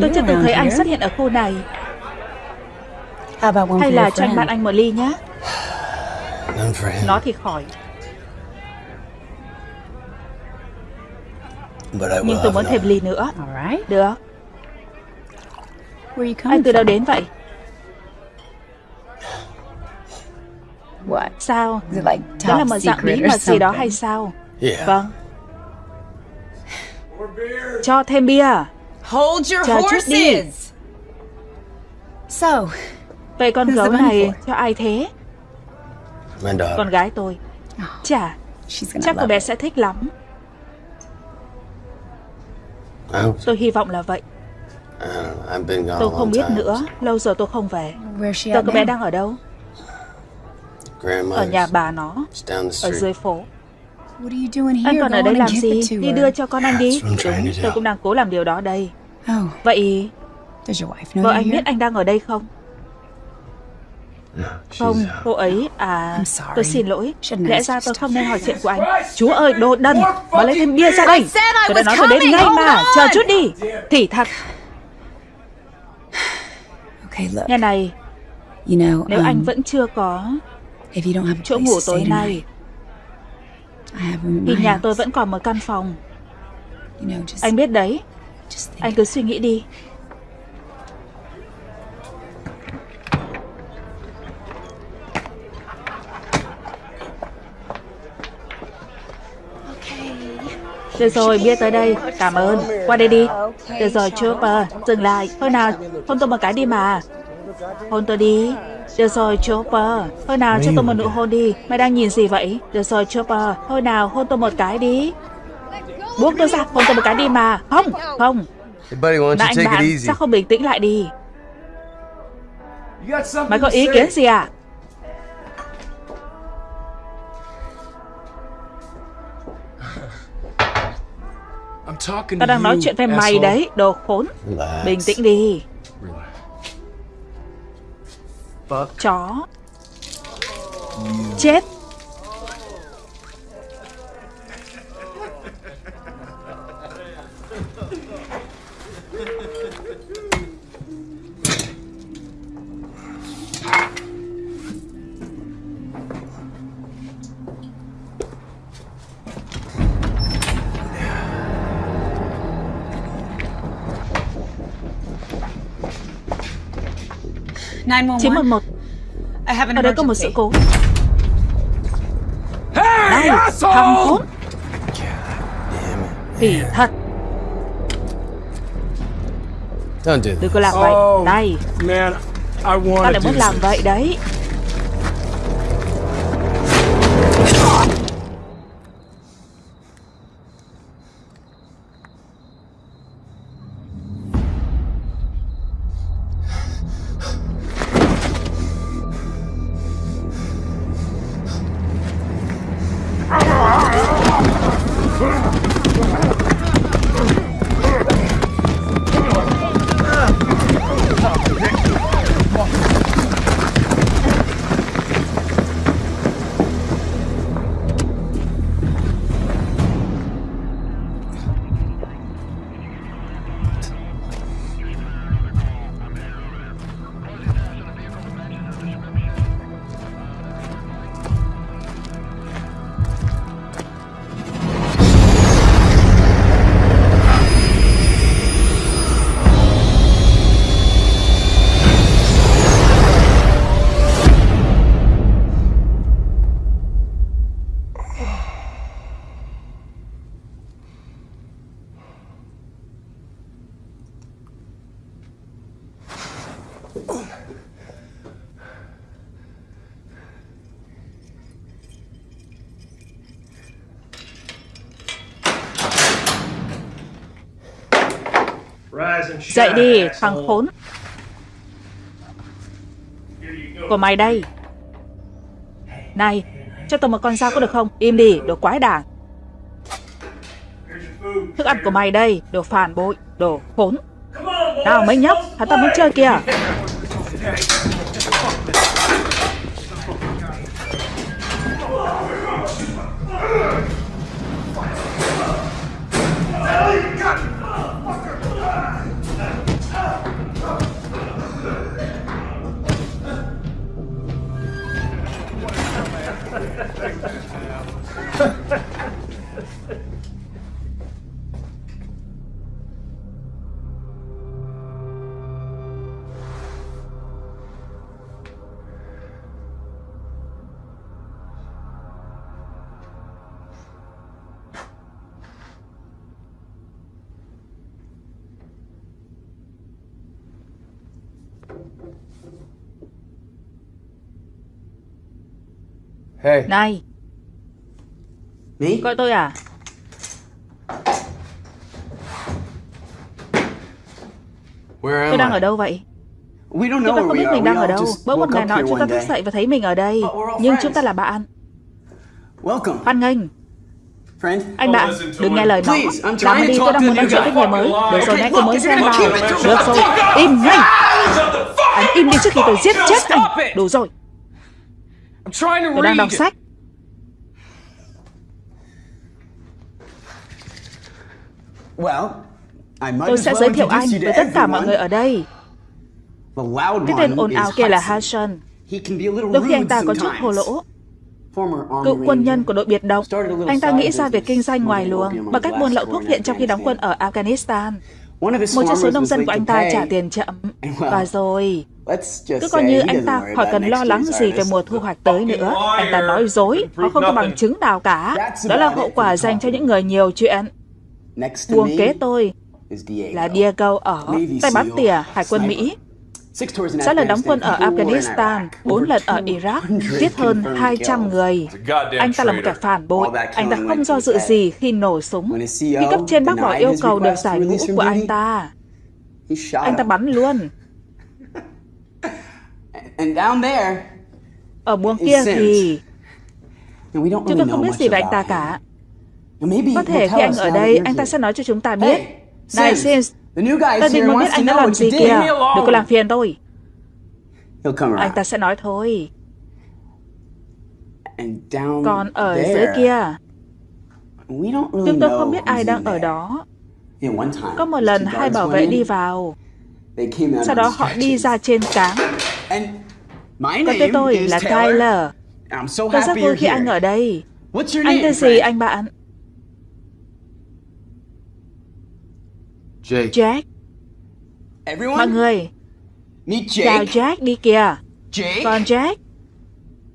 Tôi chưa từng thấy anh xuất hiện ở khu này. Hay là cho anh bạn anh một ly nhé. Nó thì khỏi. Nhưng tôi muốn thêm ly nữa. Được. Anh từ đâu đến vậy? Sao? Đó là một dạng bí mật gì đó hay sao? Vâng. Cho thêm bia Hold your Chờ chút đi. horses! Vậy con gấu này cho ai thế? Con gái tôi. Chà Chắc cô bé sẽ thích lắm. Tôi hy vọng là vậy. Tôi không biết nữa. Lâu rồi tôi không về. Giờ cô bé đang ở đâu? Ở nhà bà nó Ở dưới phố. Anh còn ở đây làm gì? Đi đưa cho con anh đi. Đúng Tôi cũng đang cố làm điều đó đây Vậy Vợ anh biết anh đang ở đây không? Không, cô ấy à Tôi xin lỗi. Lẽ ra tôi không nên hỏi chuyện của anh. Chúa ơi, đồ đần Mà lấy thêm bia ra đây. Tôi đã nói tôi đến ngay mà. Chờ chút đi. Thì thật Nghe này. Nếu anh vẫn chưa có chỗ ngủ tối nay Thì nhà tôi vẫn còn một căn phòng. Anh biết đấy Anh cứ suy nghĩ đi Được rồi, bia tới đây. Cảm ơn. Qua đây đi. Được rồi, Chopper. Dừng lại. Thôi nào, hôn tôi một cái đi mà. Hôn tôi đi. Được rồi, Chopper. Thôi nào, cho tôi một nụ hôn đi. Mày đang nhìn gì vậy? Được rồi, Chopper. Thôi nào, hôn tôi một cái đi. Buông tôi ra, hôn tôi một cái đi mà. Không, không. Bạn, easy? sao không bình tĩnh lại đi? Mày có ý kiến gì à? Tao đang nói chuyện với mày đấy, đồ khốn. Bình tĩnh đi. Chó. Chết. Chín một một. Ở đây có một sự cố. Này, thằng khốn. Thì thật, Don't do đừng có làm vậy. I tao want lại muốn làm vậy đấy. Dậy đi, thằng khốn. Của mày đây. Này, cho tôi một con dao có được không? Im đi, đồ quái đản. Thức ăn của mày đây, đồ phản bội, đồ khốn. Nào mấy nhóc, hắn ta muốn chơi kìa. Hey. Này. Me? Gọi tôi à? Where Tôi đang I? ở đâu vậy? We don't Chúng ta không biết mình đang ở đâu. Bỗng một ngày nọ chúng ta thức dậy và thấy mình ở đây. Nhưng friends. chúng ta là bạn. Welcome, Hoan nghênh. Friend. Anh bạn đừng nghe lời nó Làm đi tôi talk đang muốn nói chuyện với người mới. Được rồi nãy tôi mới xem vào Được rồi. Im ngay. Anh im đi trước khi tôi giết chết anh. Đủ rồi Tôi đang đọc read. sách. Well, I might Tôi as sẽ well giới thiệu anh với tất cả mọi người ở đây. Cái tên ồn ào kia là Hudson. Đôi khi anh ta có chút thô lỗ. Cựu quân nhân của đội biệt động. Anh ta nghĩ ra việc kinh doanh ngoài luồng Bằng cách buôn lậu thuốc viện trong khi đóng quân ở Afghanistan Một trong số nông dân của anh ta trả tiền chậm. Và rồi Cứ coi như anh ta khỏi cần lo lắng gì về mùa thu hoạch tới nữa. Anh ta nói dối Họ không có bằng chứng nào cả. Đó là hậu quả dành cho những người nhiều chuyện. Me kế tôi là Diego ở tay bắn tỉa Hải quân Mỹ Sáu lần đóng quân ở Afghanistan. 4 lần ở Iraq, 200 giết hơn confirmed 200 kills. người. Anh ta là một kẻ phản bội, anh ta không do dự gì khi nổ súng. Khi cấp trên bác bỏ yêu cầu được giải ngũ của anh ta, anh ta bắn luôn. And down there, Ở buồng kia thì chúng tôi không biết gì về anh ta cả. Có thể khi anh ở đây, anh ta sẽ nói cho chúng ta biết. Này Sims, Định here muốn wants biết to anh đã know làm what gì you did. kìa. Đừng có làm phiền tôi. He'll come Anh around. ta sẽ nói thôi. And down Còn ở dưới kia, we don't really chúng tôi know không biết ai đang ở đó. Yeah, one time, Có một lần hai bảo vệ đi vào, they came out sau đó họ đi ra trên cáng. Còn name tên tôi is là. Tyler. I'm so Tôi rất happy vui you're khi anh here. ở đây. What's your Anh name, tên gì anh bạn? Jake. Jack. Everyone, Mọi người, meet chào Jake. Jack đi kìa. Jake, Còn Jack,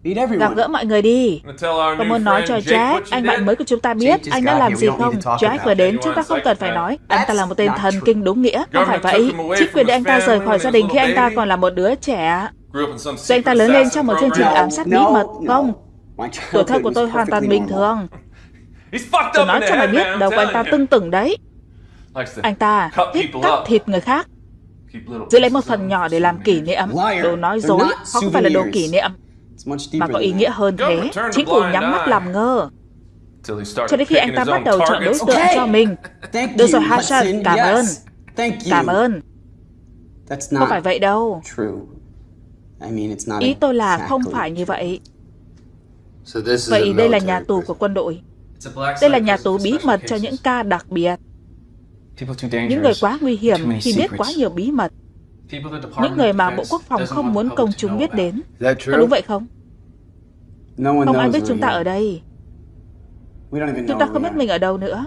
meet gặp gỡ mọi người đi. New muốn nói cho Jake Jack, anh bạn mới của chúng ta biết anh đã làm gì không. Jack vừa đến, chúng ta không cần phải nói. Anh ta là một tên thần kinh đúng nghĩa, không phải vậy. Chính quyền his anh ta rời khỏi gia đình khi anh ta còn là một đứa trẻ. Rồi anh ta lớn lên trong một chương trình ám sát bí mật, không? Tuổi thơ của tôi hoàn toàn bình thường. Tôi nói cho mày biết, đầu của anh ta tưng tửng đấy. Anh ta cut thích cắt thịt người khác, giữ lấy một phần nhỏ để làm kỷ niệm. Đồ nói dối, không phải là đồ kỷ niệm, mà có ý nghĩa hơn thế. Chính phủ nhắm mắt làm ngơ. Cho đến khi anh ta bắt đầu chọn đối tượng cho mình. Được rồi, Hassan, Hudson. cảm ơn. Thank you. Cảm ơn. Không phải vậy đâu. true. I mean, it's not Ý tôi là không phải như vậy. Vậy đây là nhà tù của quân đội. Đây là nhà tù bí mật cho những ca đặc biệt. People too dangerous. Những người quá nguy hiểm Too many khi biết secrets. quá nhiều bí mật. Những người mà Bộ Quốc phòng không muốn công chúng biết đến. Có true? đúng vậy không? No one Không ai knows biết chúng ta ở đây. We don't even Chúng know ta where không we biết are. mình ở đâu nữa.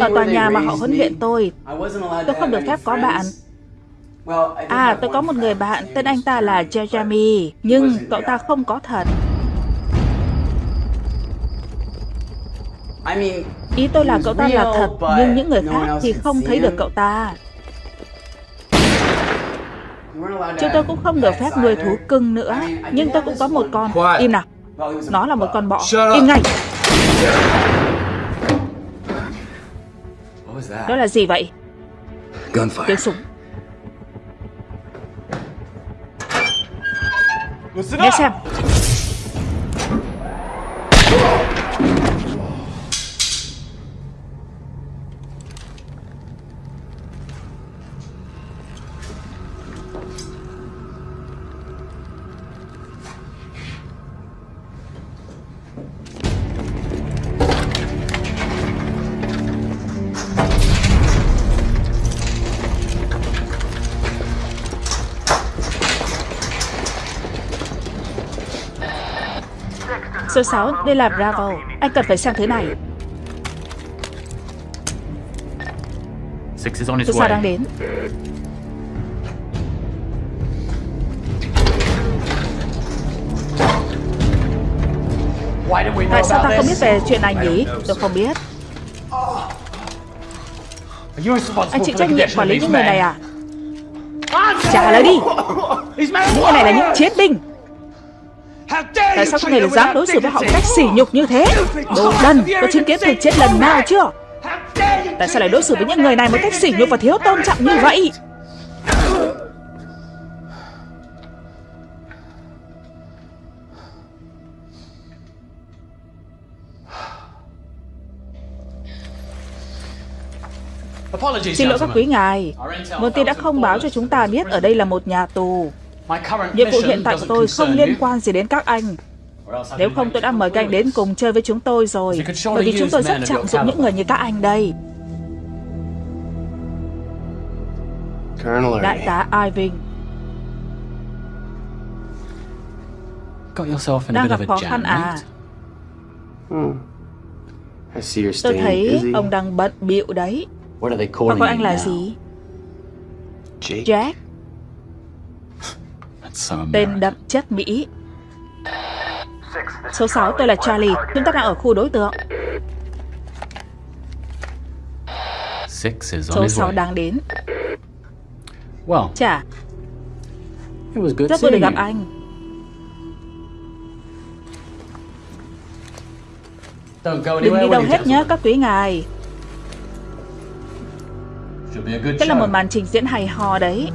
Ở tòa nhà mà họ huấn luyện tôi, tôi không được phép có bạn. À, tôi có một người bạn, tên anh ta là Jeremy. Jeremy, nhưng cậu ta không có thật. Ý tôi là cậu ta là thật, nhưng những người khác thì không thấy được cậu ta. Chúng tôi cũng không được phép nuôi thú cưng nữa, nhưng tôi cũng có một con. Im nào. Nó là một con bọ. Im ngay. Đó là gì vậy? Tiếng súng. Nghe xem. Số 6, đây là Bravo. Anh cần phải xem thứ này. Số 6 đang đến. Tại sao ta không biết về chuyện này nhỉ? Tôi không biết. Anh chịu trách nhiệm quản lý những người này à? Trả lời đi! Những người này là những chiến binh! Sao người lại dám đối xử với họ cách sỉ nhục như thế? Đồ đần Có chứng kiến thầy chết lần nào chưa? Tại sao lại đối xử với những người này một cách sỉ nhục và thiếu tôn trọng như vậy? Xin lỗi các quý ngài. Nguồn tin đã không báo cho chúng ta biết ở đây là một nhà tù. Nhiệm vụ hiện tại của tôi không liên quan gì đến các anh. Nếu không tôi đã mời các anh đến cùng chơi với chúng tôi rồi. Bởi vì chúng tôi rất trọng dụng những người như các anh đây. Đại tá Irving Đang gặp khó khăn à? Hmm. Tôi thấy ông đang bận bịu đấy. Họ gọi anh là gì? Jack Tên đậm chất Mỹ Số 6 tôi là Charlie Chúng ta đang ở khu đối tượng. Số 6 đang đến. Chà Rất vui được gặp anh. Đừng đi đâu hết nhé các quý ngài. Đây là một màn trình diễn hay ho đấy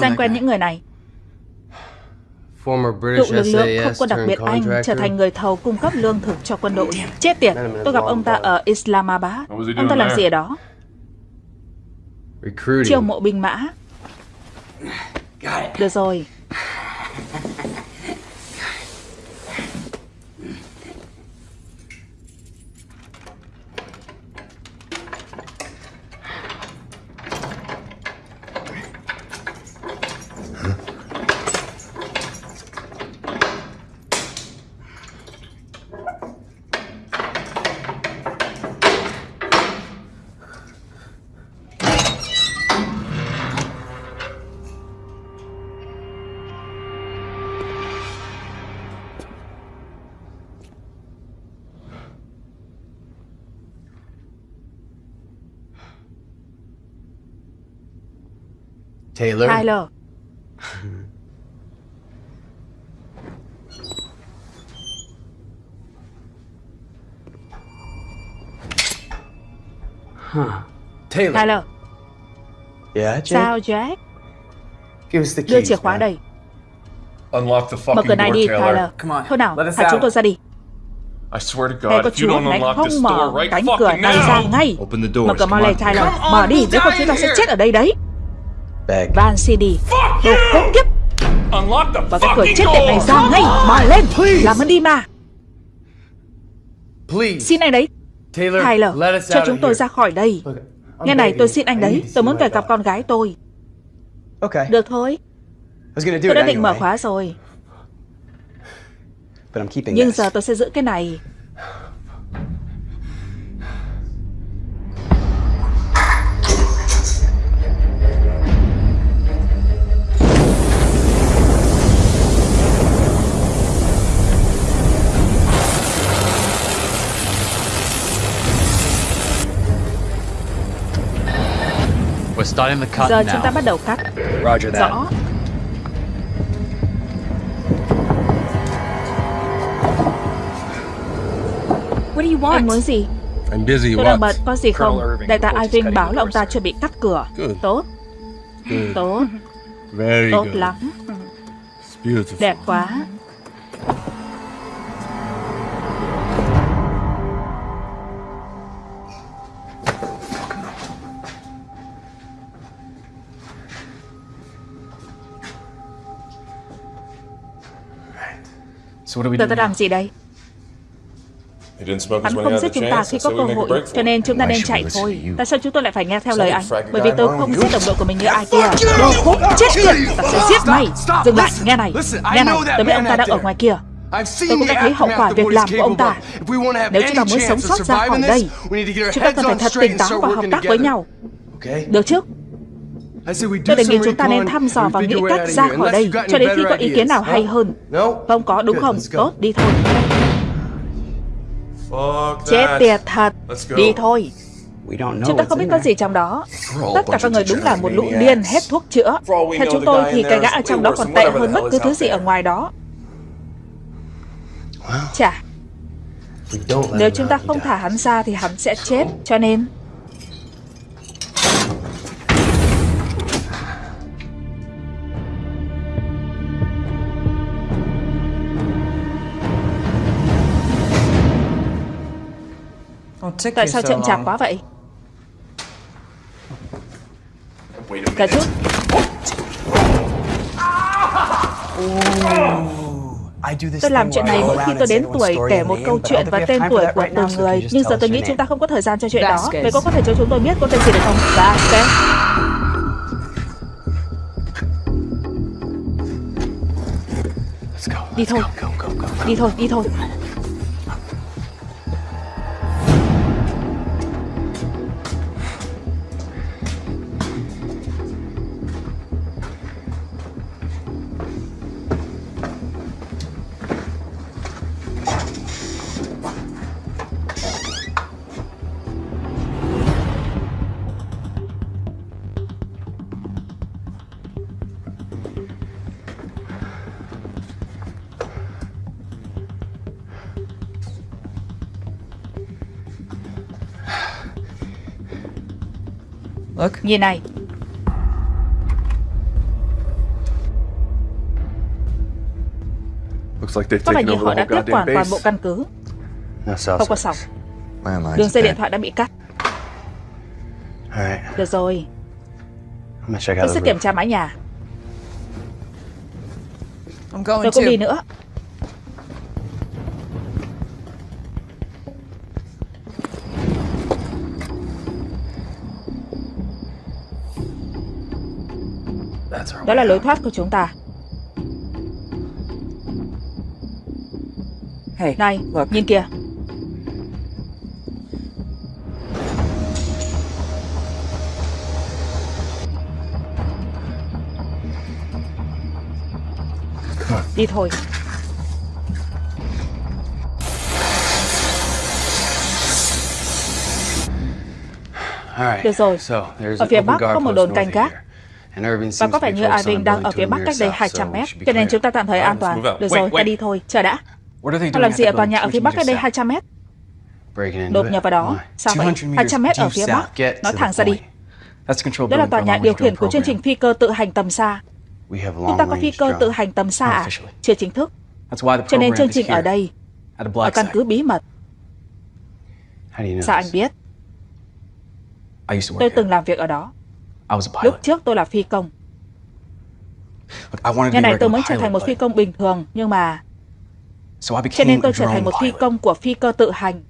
Sao quen những người này? Cựu lực lượng không quân đặc biệt Anh trở thành người thầu cung cấp lương thực cho quân đội. Chết tiệt, tôi gặp ông ta ở Islamabad. Ông ta làm gì ở đó? Chiêu mộ binh mã. Được rồi, Taylor. Tyler. Huh. Taylor. Tyler. Yeah, Jack? Sao Jack? Give us the keys, Đưa chìa khóa man. đây. Unlock the Mở fucking cửa này door, đi, Taylor. Tyler. Come on, Thôi nào, let us thả chúng out. tôi ra đi. I swear to God, if you don't unlock this door right fucking now. Open the door. Mở cửa mau lên, Tyler. Mở đi, nếu không chúng ta sẽ chết ở đây đấy. Van CD. Đồ khốn kiếp. Mở cái cửa chết tiệt này ra ngay. Mà lên. Làm ơn đi mà. Xin anh đấy. Tyler, cho chúng tôi ra khỏi đây. Nghe này, tôi xin anh đấy. Tôi muốn về gặp con gái tôi. Được thôi. Tôi đã định mở khóa rồi. Nhưng giờ tôi sẽ giữ cái này. Giờ chúng ta bắt đầu cắt. Rõ. Anh muốn gì? Tôi đang bận, có gì không? Đại tá Irving bảo là ông ta chuẩn bị cắt cửa. Tốt. Tốt. Tốt lắm. Đẹp quá. Tôi ta làm gì đây? Hắn không giết chúng ta khi có cơ hội, cho nên chúng ta nên chạy thôi. Tại sao chúng tôi lại phải nghe theo lời anh? Bởi vì tôi không giết đồng đội của mình như ai kia. Đồ khốn chết tiệt, ta sẽ giết mày. Dừng lại, nghe này, nghe này, tôi biết ông ta đang ở ngoài kia. Tôi cũng đã thấy hậu quả việc làm của ông ta. Nếu chúng ta muốn sống sót ra khỏi đây, chúng ta cần phải thật tỉnh táo và hợp tác với nhau. Được chứ? Tôi đề nghị chúng ta nên thăm dò và nghĩ cách ra khỏi đây cho đến khi có ý kiến nào hay hơn. Không có, đúng không? Tốt, đi thôi. Chết tiệt thật. Đi thôi. Chúng ta không biết có gì trong đó. Tất cả các người đúng là một lũ điên hết thuốc chữa. Theo chúng tôi thì cái gã ở trong đó còn tệ hơn bất cứ thứ gì ở ngoài đó. Chà. Nếu chúng ta không thả hắn ra thì hắn sẽ chết. Cho nên Tại sao chậm chạp quá vậy? Cả chút Tôi làm chuyện này mỗi khi tôi đến tuổi kể một câu chuyện và tên tuổi của từng người Nhưng giờ tôi nghĩ chúng ta không có thời gian cho chuyện đó. Vậy cô có thể cho chúng tôi biết cô tên gì được không? Dạ, ok Đi thôi. Đi thôi, đi thôi Nhìn này. Có vẻ như họ đã tiếp quản toàn bộ căn cứ. Không có sóng. Đường dây điện thoại đã bị cắt. Được rồi. Tôi sẽ kiểm tra mái nhà. Tôi cũng đi nữa Đó là lối thoát của chúng ta. Này, nhìn kìa. Đi thôi. Được rồi, ở phía bắc có một đồn canh gác và có vẻ như Irving đang ở phía bắc cách đây 200 mét, cho nên chúng ta tạm thời an toàn. Được rồi, ta đi thôi, chờ đã. Họ làm gì ở tòa nhà ở phía bắc cách đây 200 mét? Đột nhập vào đó. Sao vậy? 200 mét ở phía bắc. Nói thẳng ra đi. Đó là tòa nhà điều khiển của chương trình phi cơ tự hành tầm xa. Chúng ta có phi cơ tự hành tầm xa à? Chưa chính thức. Cho nên chương trình ở đây, ở căn cứ bí mật. Sao anh biết? Tôi từng làm việc ở đó. Lúc trước tôi là phi công. Ngày này tôi muốn trở thành một phi công bình thường, nhưng mà... Cho nên tôi trở thành một phi công của phi cơ tự hành.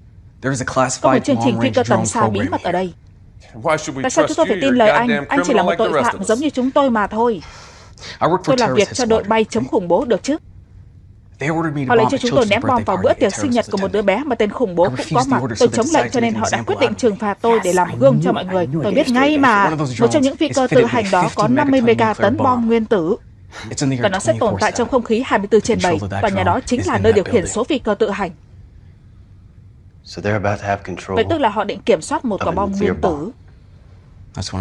Có một chương trình phi cơ tầm xa bí mật ở đây. Tại sao chúng tôi phải tin lời anh? Anh chỉ là một tội phạm giống như chúng tôi mà thôi. Tôi làm việc cho đội bay chống khủng bố được chứ? Họ lệnh cho chúng tôi ném bom vào bữa tiệc sinh nhật của một đứa bé mà tên khủng bố cũng có mặt. Tôi chống lệnh cho nên họ đã quyết định trừng phạt tôi để làm gương cho mọi người. Tôi biết ngay mà, một trong những phi cơ tự hành đó có 50 mega tấn bom nguyên tử. Và nó sẽ tồn tại trong không khí 24 trên 7, và nhà đó chính là nơi điều khiển số phi cơ tự hành. Vậy tức là họ định kiểm soát một quả bom nguyên tử.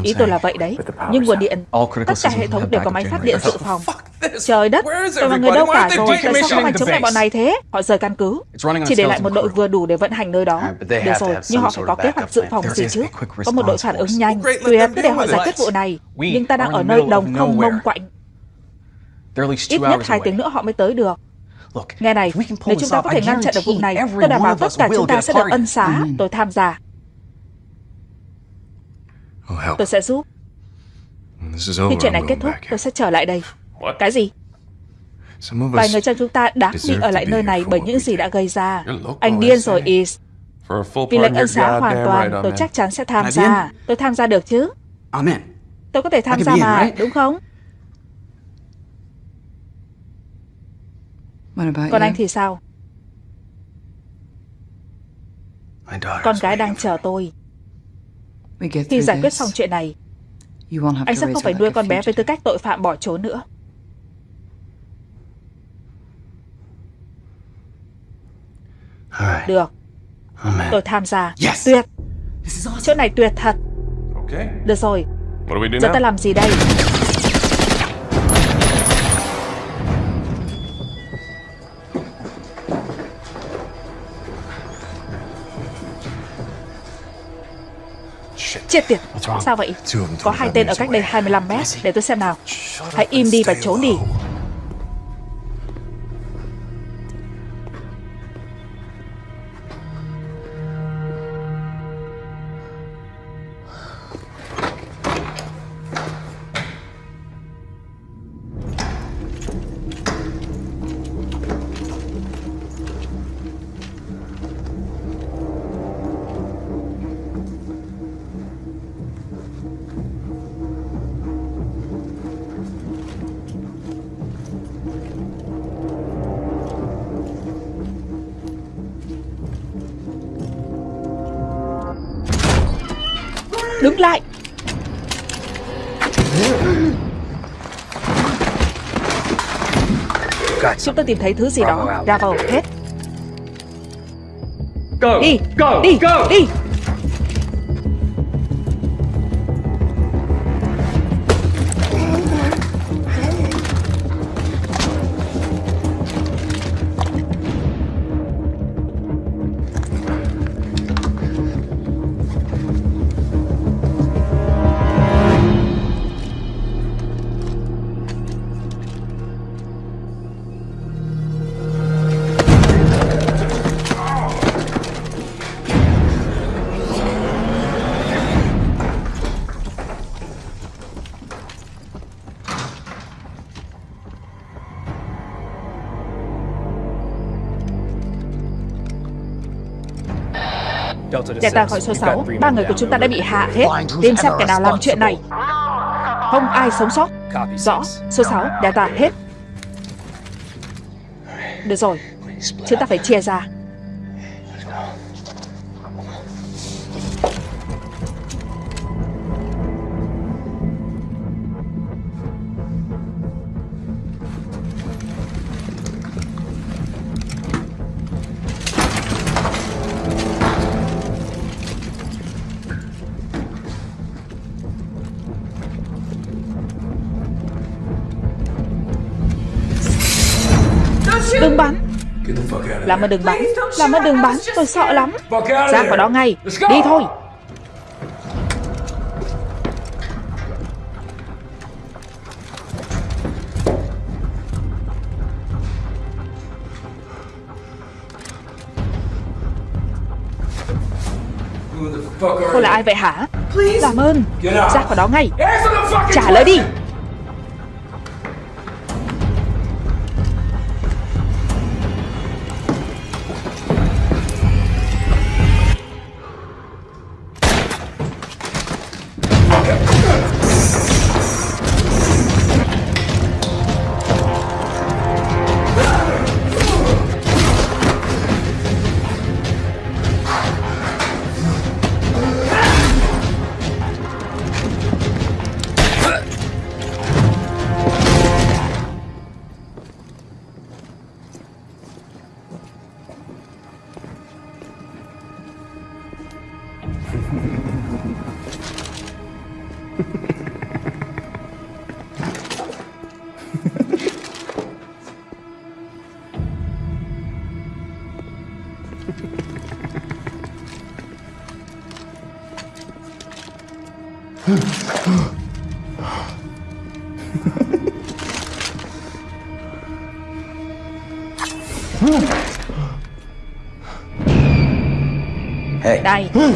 Ý tôi là vậy đấy. Nhưng nguồn điện, tất cả hệ thống đều có máy phát điện dự phòng. Trời đất, tôi mà người đâu cả rồi, tại sao không hành chống lại bọn này thế? Họ rời căn cứ, chỉ để lại một đội vừa đủ để vận hành nơi đó. Được rồi, nhưng họ phải có kế hoạch dự phòng gì chứ? Có một đội phản ứng nhanh, tuyệt để họ giải quyết vụ này. Nhưng ta đang ở nơi đồng không mông quạnh. Ít nhất hai tiếng nữa họ mới tới được. Nghe này, nếu chúng ta có thể ngăn chặn được vụ này, tôi đảm bảo tất cả chúng ta sẽ được ân xá. Tôi tham gia. Tôi sẽ giúp. Khi chuyện này kết thúc, tôi sẽ trở lại đây. Cái gì? Vài người trong chúng ta đáng bị ở lại nơi này bởi những gì đã gây ra. Anh điên rồi, Is. Vì lệnh ân xá hoàn toàn, tôi chắc chắn sẽ tham gia. Tôi tham gia được chứ? Tôi có thể tham gia mà, đúng không? Còn anh thì sao? Con gái đang chờ tôi. Khi giải quyết xong chuyện này, anh sẽ không phải nuôi con bé với tư cách tội phạm bỏ trốn nữa. Được. Tôi tham gia. Tuyệt. Chỗ này tuyệt thật. Được rồi. Giờ ta làm gì đây? Chết tiệt. Sao vậy? Có hai tên ở cách đây 25 mét. Để tôi xem nào. Hãy im đi và trốn đi Chúng ta tìm thấy thứ gì đó. Ra vào hết. Đi Đi Đi Delta khỏi số 6 Ba người của chúng ta đã bị hạ hết. Tìm xem kẻ nào làm chuyện này. Không ai sống sót. Rõ Số 6 Delta hết. Được rồi Chúng ta phải chia ra Làm ơn đừng bắn Làm ơn đừng bắn Tôi sợ lắm. Ra khỏi đó ngay Đi thôi. Cô là ai vậy hả? Làm ơn. Ra khỏi đó ngay. Trả lời đi Đây. Ừ.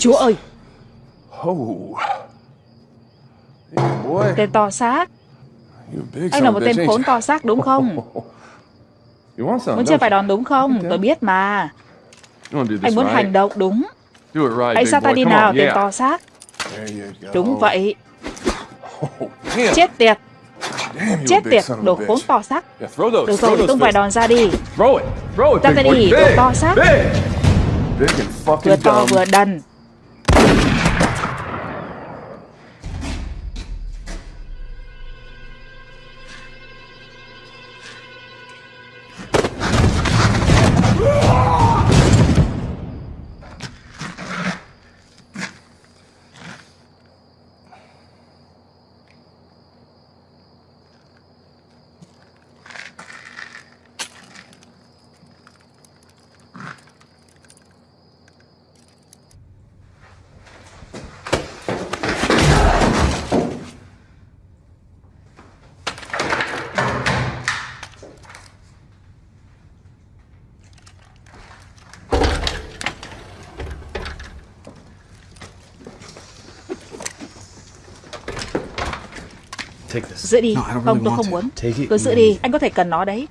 Chúa ơi. Tên to xác. Anh là một tên khốn to xác đúng không? Muốn chơi vài đòn đúng không? Tôi biết mà. Anh muốn hành động đúng. Hãy sao ta đi nào tên to xác? Đúng vậy. Chết tiệt. Chết tiệt, đồ khốn to xác. Được rồi, tung vài đòn ra đi. Ra tay đi, đồ to xác. Vừa to vừa đần Giữ đi. Không tôi không muốn. Cứ giữ đi Anh có thể cần nó đấy.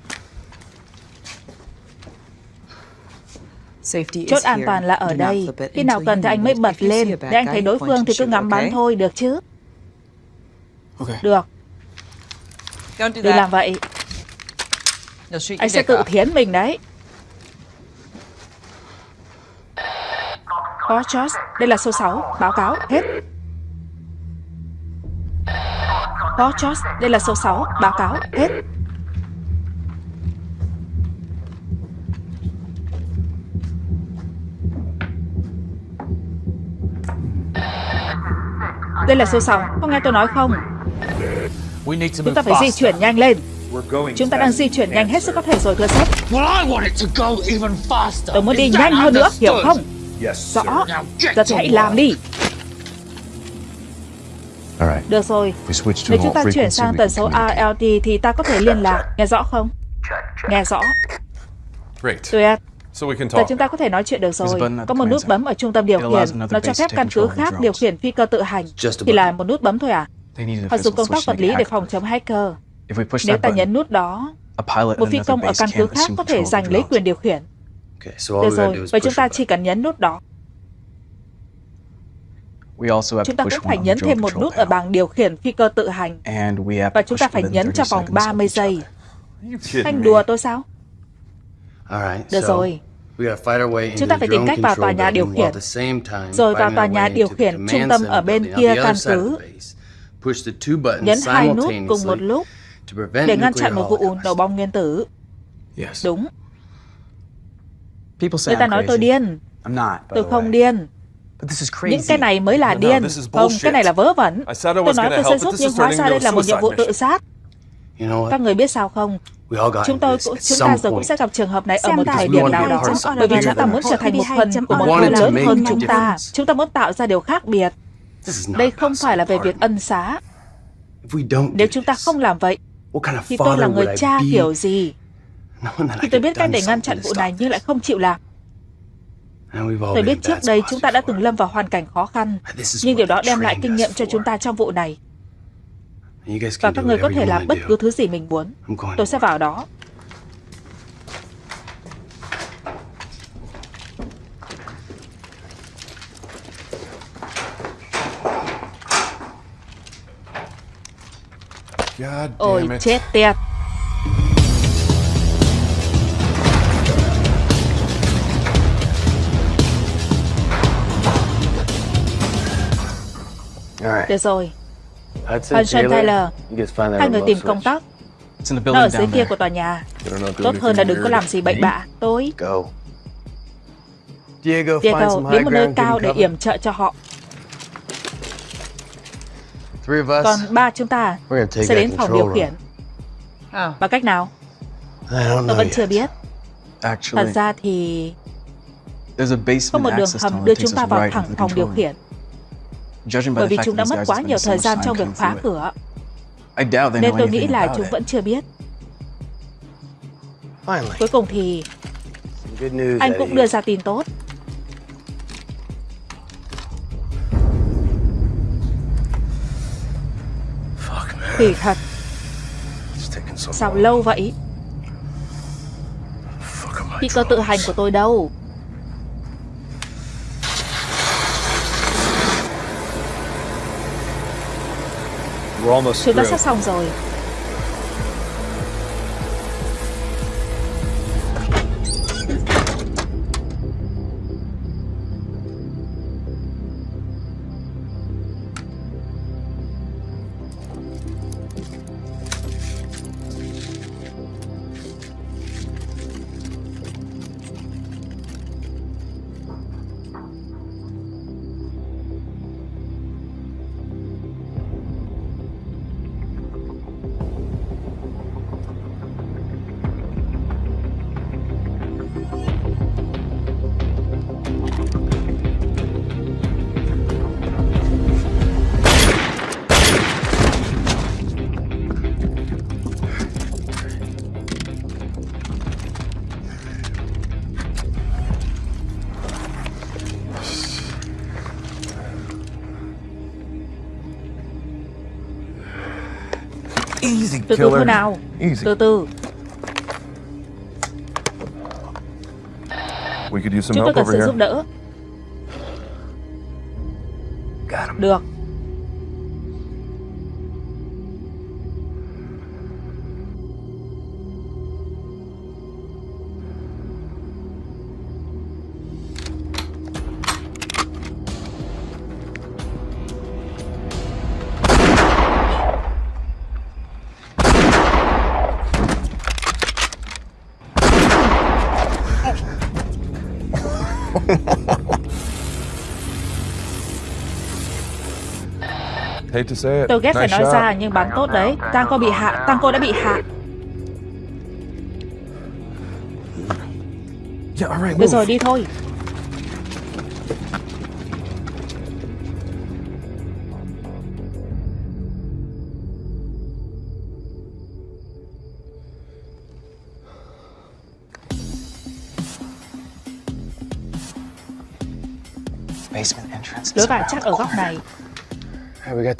Chốt an toàn là ở đây. Khi nào cần thì anh mới bật lên. Để anh thấy đối phương thì cứ ngắm bắn thôi Được chứ? Được. Đừng làm vậy. Anh sẽ tự thiến mình đấy. Có Josh. Đây là số 6 Báo cáo. Hết Có George, đây là số 6, báo cáo, hết. Đây là số 6, có nghe tôi nói không? Chúng ta phải di chuyển nhanh lên. Chúng ta đang di chuyển nhanh hết sức có thể rồi thưa sếp. Tôi muốn đi nhanh hơn nữa, hiểu không? Rõ, giờ thì hãy làm đi. Được rồi, nếu chúng ta chuyển sang tần số RLT thì ta có thể liên lạc, nghe rõ không? Nghe rõ. Tuyệt. Giờ chúng ta có thể nói chuyện được rồi. Có một nút bấm ở trung tâm điều khiển, nó cho phép căn cứ khác điều khiển phi cơ tự hành. Chỉ là một nút bấm thôi à? Họ dùng công tác vật lý để phòng chống hacker. Nếu ta nhấn nút đó, một phi công ở căn cứ khác có thể giành lấy quyền điều khiển. Được rồi, vậy chúng ta chỉ cần nhấn nút đó. Chúng ta cũng phải nhấn thêm một nút ở bảng điều khiển phi cơ tự hành. Và chúng ta phải nhấn trong vòng 30 giây. Anh đùa tôi sao? Được rồi. Chúng ta phải tìm cách vào tòa nhà điều khiển, rồi vào tòa nhà điều khiển trung tâm ở bên kia căn cứ. Nhấn hai nút cùng một lúc để ngăn chặn một vụ nổ bom nguyên tử. Đúng. Người ta nói tôi điên. Tôi không điên. Những cái này mới là điên. Không, cái này là vớ vẩn. Tôi nói tôi sẽ giúp nhưng hóa ra đây là một nhiệm vụ tự sát. Các người biết sao không? Chúng tôi cũng, chúng ta rồi cũng sẽ gặp trường hợp này ở một thời điểm nào đó, bởi vì chúng ta muốn trở thành một phần của một người lớn hơn chúng ta. Chúng ta muốn tạo ra điều khác biệt. Đây không phải là về việc ân xá. Nếu chúng ta không làm vậy, thì tôi là người cha kiểu gì? Thì tôi biết cách để ngăn chặn vụ này nhưng lại không chịu làm. Tôi biết trước đây chúng ta đã từng lâm vào hoàn cảnh khó khăn, nhưng điều đó đem lại kinh nghiệm cho chúng ta trong vụ này. Và các người có thể làm bất cứ thứ gì mình muốn. Tôi sẽ vào đó. Ôi chết tiệt Được rồi. Hudson Taylor Hai người tìm công tác. Nó ở dưới kia của tòa nhà. Tốt hơn là đừng có làm gì bậy bạ. Tôi Diego, đến một nơi cao để yểm trợ cho họ. Còn ba chúng ta sẽ đến phòng điều khiển. Bằng cách nào? Tôi vẫn chưa biết. Thật ra thì Có một đường hầm đưa chúng ta vào thẳng phòng điều khiển bởi vì chúng đã mất quá nhiều thời gian trong việc phá cửa. Nên tôi nghĩ là chúng vẫn chưa biết. Cuối cùng thì anh cũng đưa ra tin tốt. Kỳ thật. Sao lâu vậy? Phi cơ tự hành của tôi đâu? Chúng ta sắp xong rồi. Từ từ thôi nào. Từ từ. Chúng tôi cần sự giúp đỡ. Được Tôi ghét phải nói ra nhưng bắn tốt đấy. Tango bị hạ Tango đã bị hạ. Được rồi đi thôi. Lối vào chắc ở góc này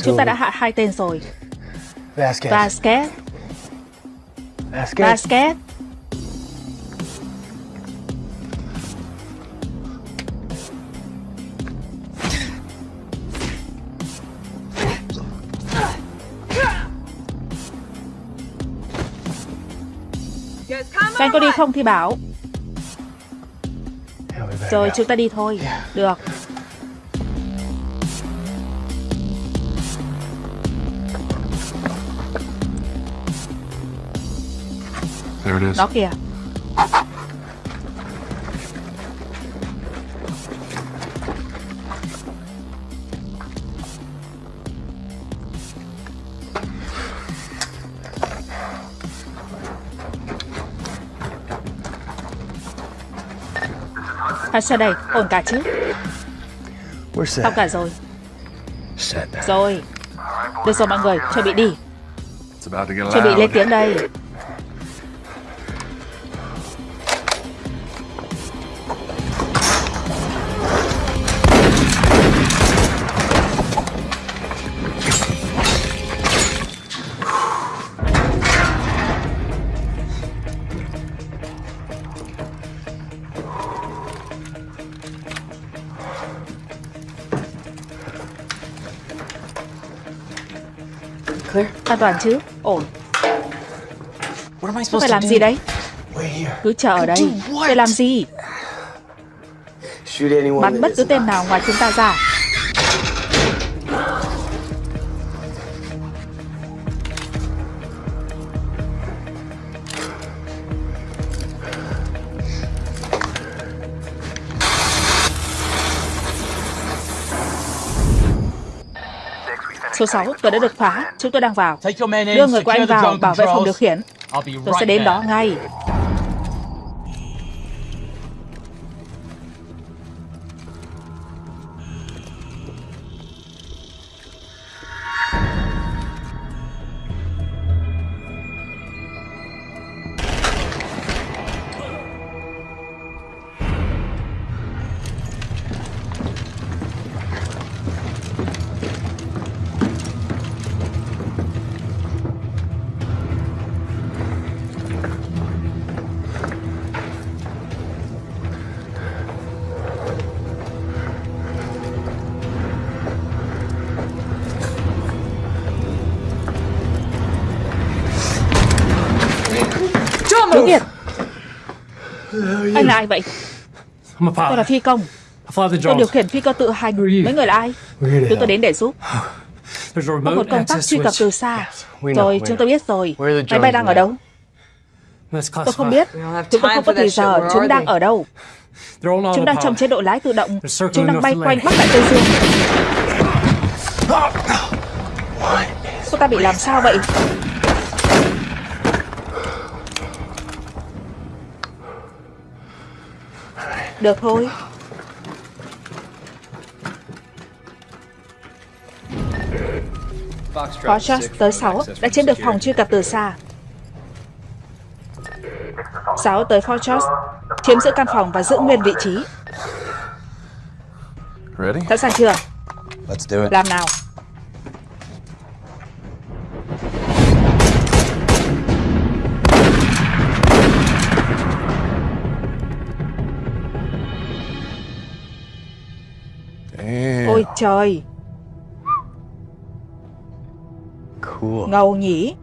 Chúng ta đã hạ hai tên rồi. Vasquez. Vasquez. Vasquez. Vasquez. Anh có đi không thì bảo Rồi chúng ta đi thôi Được Đó kìa À, sao đây? Ổn cả chứ? Xong cả rồi. Rồi. Được rồi mọi người, chuẩn bị đi. Chuẩn bị lên tiếng đây. Toàn chứ? Ổn. Tôi phải làm gì đấy? Cứ chờ ở đây. Để làm gì? Bắn bất cứ tên nào ngoài chúng ta ra. Số 6, cửa đã được phá. Chúng tôi đang vào. Đưa người của anh vào bảo vệ phòng điều khiển. Tôi sẽ đến đó ngay. Là ai vậy? Tôi là phi công. Tôi điều khiển phi cơ tự hành Mấy người là ai? Chúng tôi đến để giúp. Có một công tác truy cập từ xa. Rồi chúng tôi biết rồi. Máy bay đang ở đâu? Tôi không biết. Chúng tôi không có thời giờ Chúng đang ở đâu? Chúng đang trong chế độ lái tự động. Chúng đang bay quanh Bắc Đại Tây Dương. Cô ta bị làm sao vậy Được thôi. Foxtrot tới 6 đã chiếm được phòng truy cập từ xa. 6 tới Foxtrot chiếm giữ căn phòng và giữ nguyên vị trí. Sẵn sàng chưa? Làm nào trời. Ngầu nhỉ?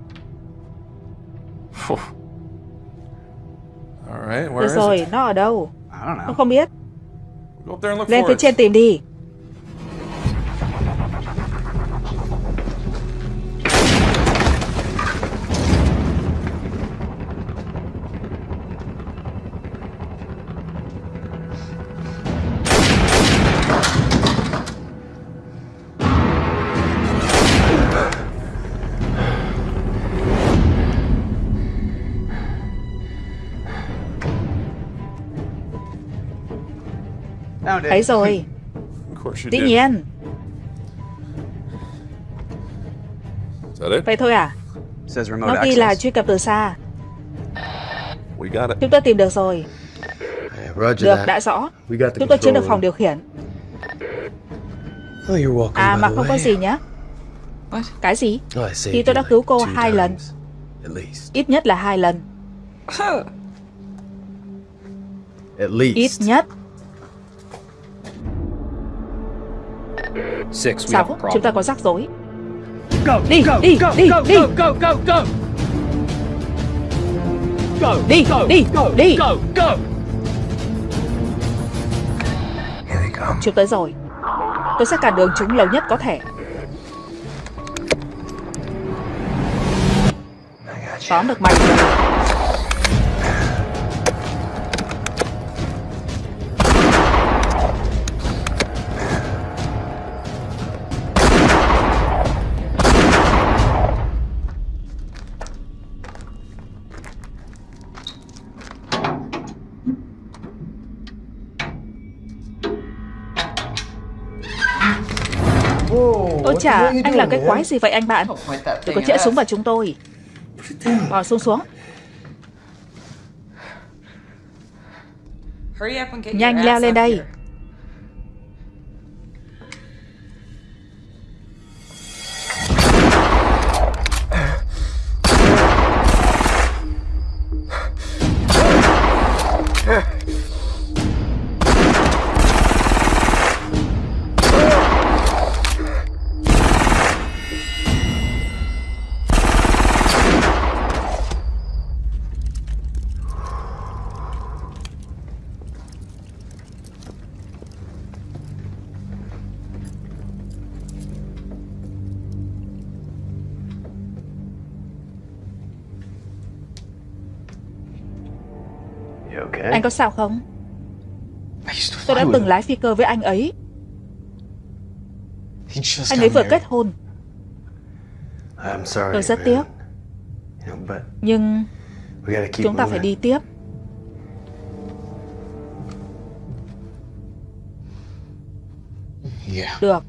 Được rồi, nó ở đâu? Tôi không biết. Lên phía trên tìm đi Thấy rồi. Dĩ nhiên. Vậy thôi à? Nó ghi là truy cập từ xa. Chúng tôi tìm được rồi. Được, đã rõ. Chúng tôi chiếm được phòng điều khiển. À mà không có gì nhé Cái gì? Thì tôi đã cứu cô hai lần. Ít nhất là hai lần. Ít nhất Sáu, chúng ta có rắc rối. Đi, đi, đi, đi. Đi, đi, đi. Chúng tới rồi. Tôi sẽ cản đường chúng lâu nhất có thể. Tóm được mày. rồi Chà, anh làm cái quái gì vậy anh bạn? Đừng có chĩa súng vào chúng tôi. Bỏ xuống xuống. Nhanh leo lên đây có sao không? Tôi đã từng lái phi cơ với anh ấy. Anh ấy vừa kết hôn. Tôi rất tiếc. Nhưng Chúng ta phải đi tiếp. Được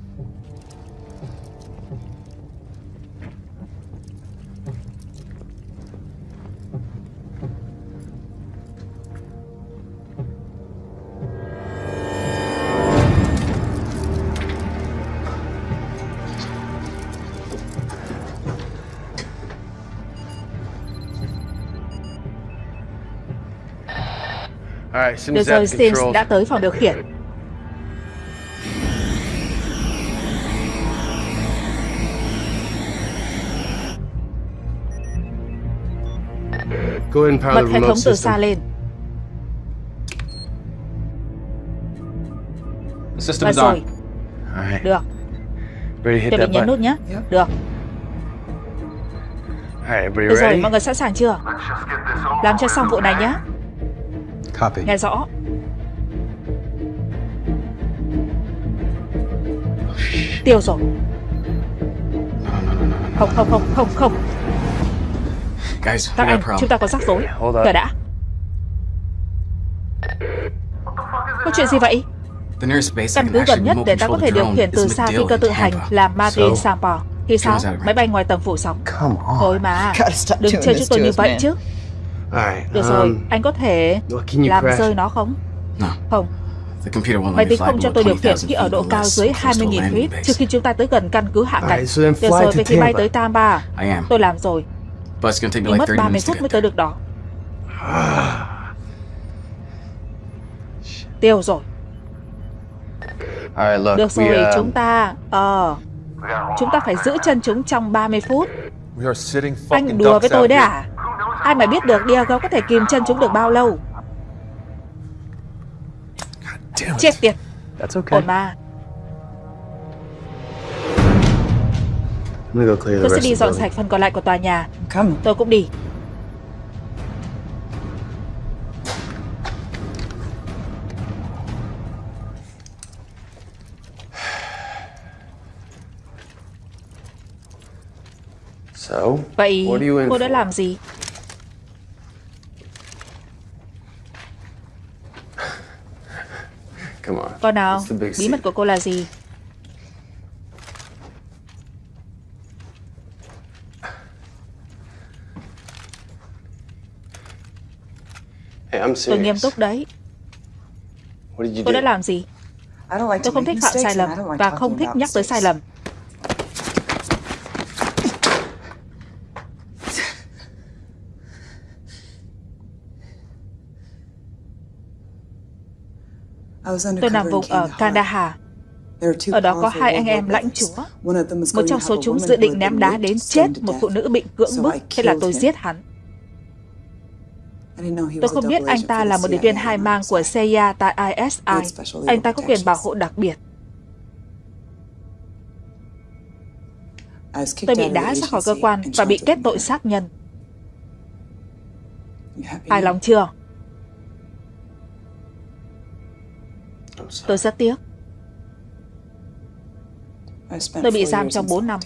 Được rồi, Sims đã tới phòng điều khiển. Bật hệ thống từ xa lên. Và rồi. Được. Chuẩn bị nhấn nút nhé. Được. Được rồi, mọi người sẵn sàng chưa? Làm cho xong vụ này nhé. Copy. Nghe rõ. Tiêu rồi. Không, không, không, không, không. Guys, Các anh, chúng ta có rắc rối. Chờ đã. Có chuyện gì vậy? Căn cứ gần nhất để ta có thể điều khiển từ xa phi cơ tự hành là Madrid Sampo. Thì sao? Máy bay ngoài tầm phủ sóng. Thôi mà, đừng chơi chúng tôi như vậy chứ. Được rồi, um, anh có thể làm rơi nó không? Không. Máy tính không cho tôi điều khiển khi ở độ cao dưới 20.000 feet trước khi chúng ta tới gần căn cứ hạ cánh. Được rồi, vậy thì bay tới Tampa. Tôi làm rồi. Nhưng mất 30 phút mới tới được đó. Tiêu rồi. Được rồi, um, chúng ta... Ờ... chúng ta phải giữ chân chúng trong 30 phút. Anh đùa với tôi đấy à? Ai mà biết được Diego có thể kìm chân chúng được bao lâu? Chết tiệt. Ổn mà. Tôi sẽ đi dọn sạch phần còn lại của tòa nhà. Tôi cũng đi. Vậy cô đã làm gì? Con nào, bí mật của cô là gì? Tôi nghiêm túc đấy. Tôi đã làm gì? Tôi không thích phạm sai lầm và không thích nhắc tới sai lầm. Tôi nằm vùng ở Kandahar. Ở đó có hai anh em lãnh chúa. Một trong số chúng dự định ném đá đến chết một phụ nữ bị cưỡng bức, thế là tôi giết hắn. Tôi không biết anh ta là một điệp viên hai mang của CIA tại ISI. Anh ta có quyền bảo hộ đặc biệt. Tôi bị đá ra khỏi cơ quan và bị kết tội sát nhân. Hài lòng chưa? Tôi rất tiếc. Tôi bị giam trong 4 năm.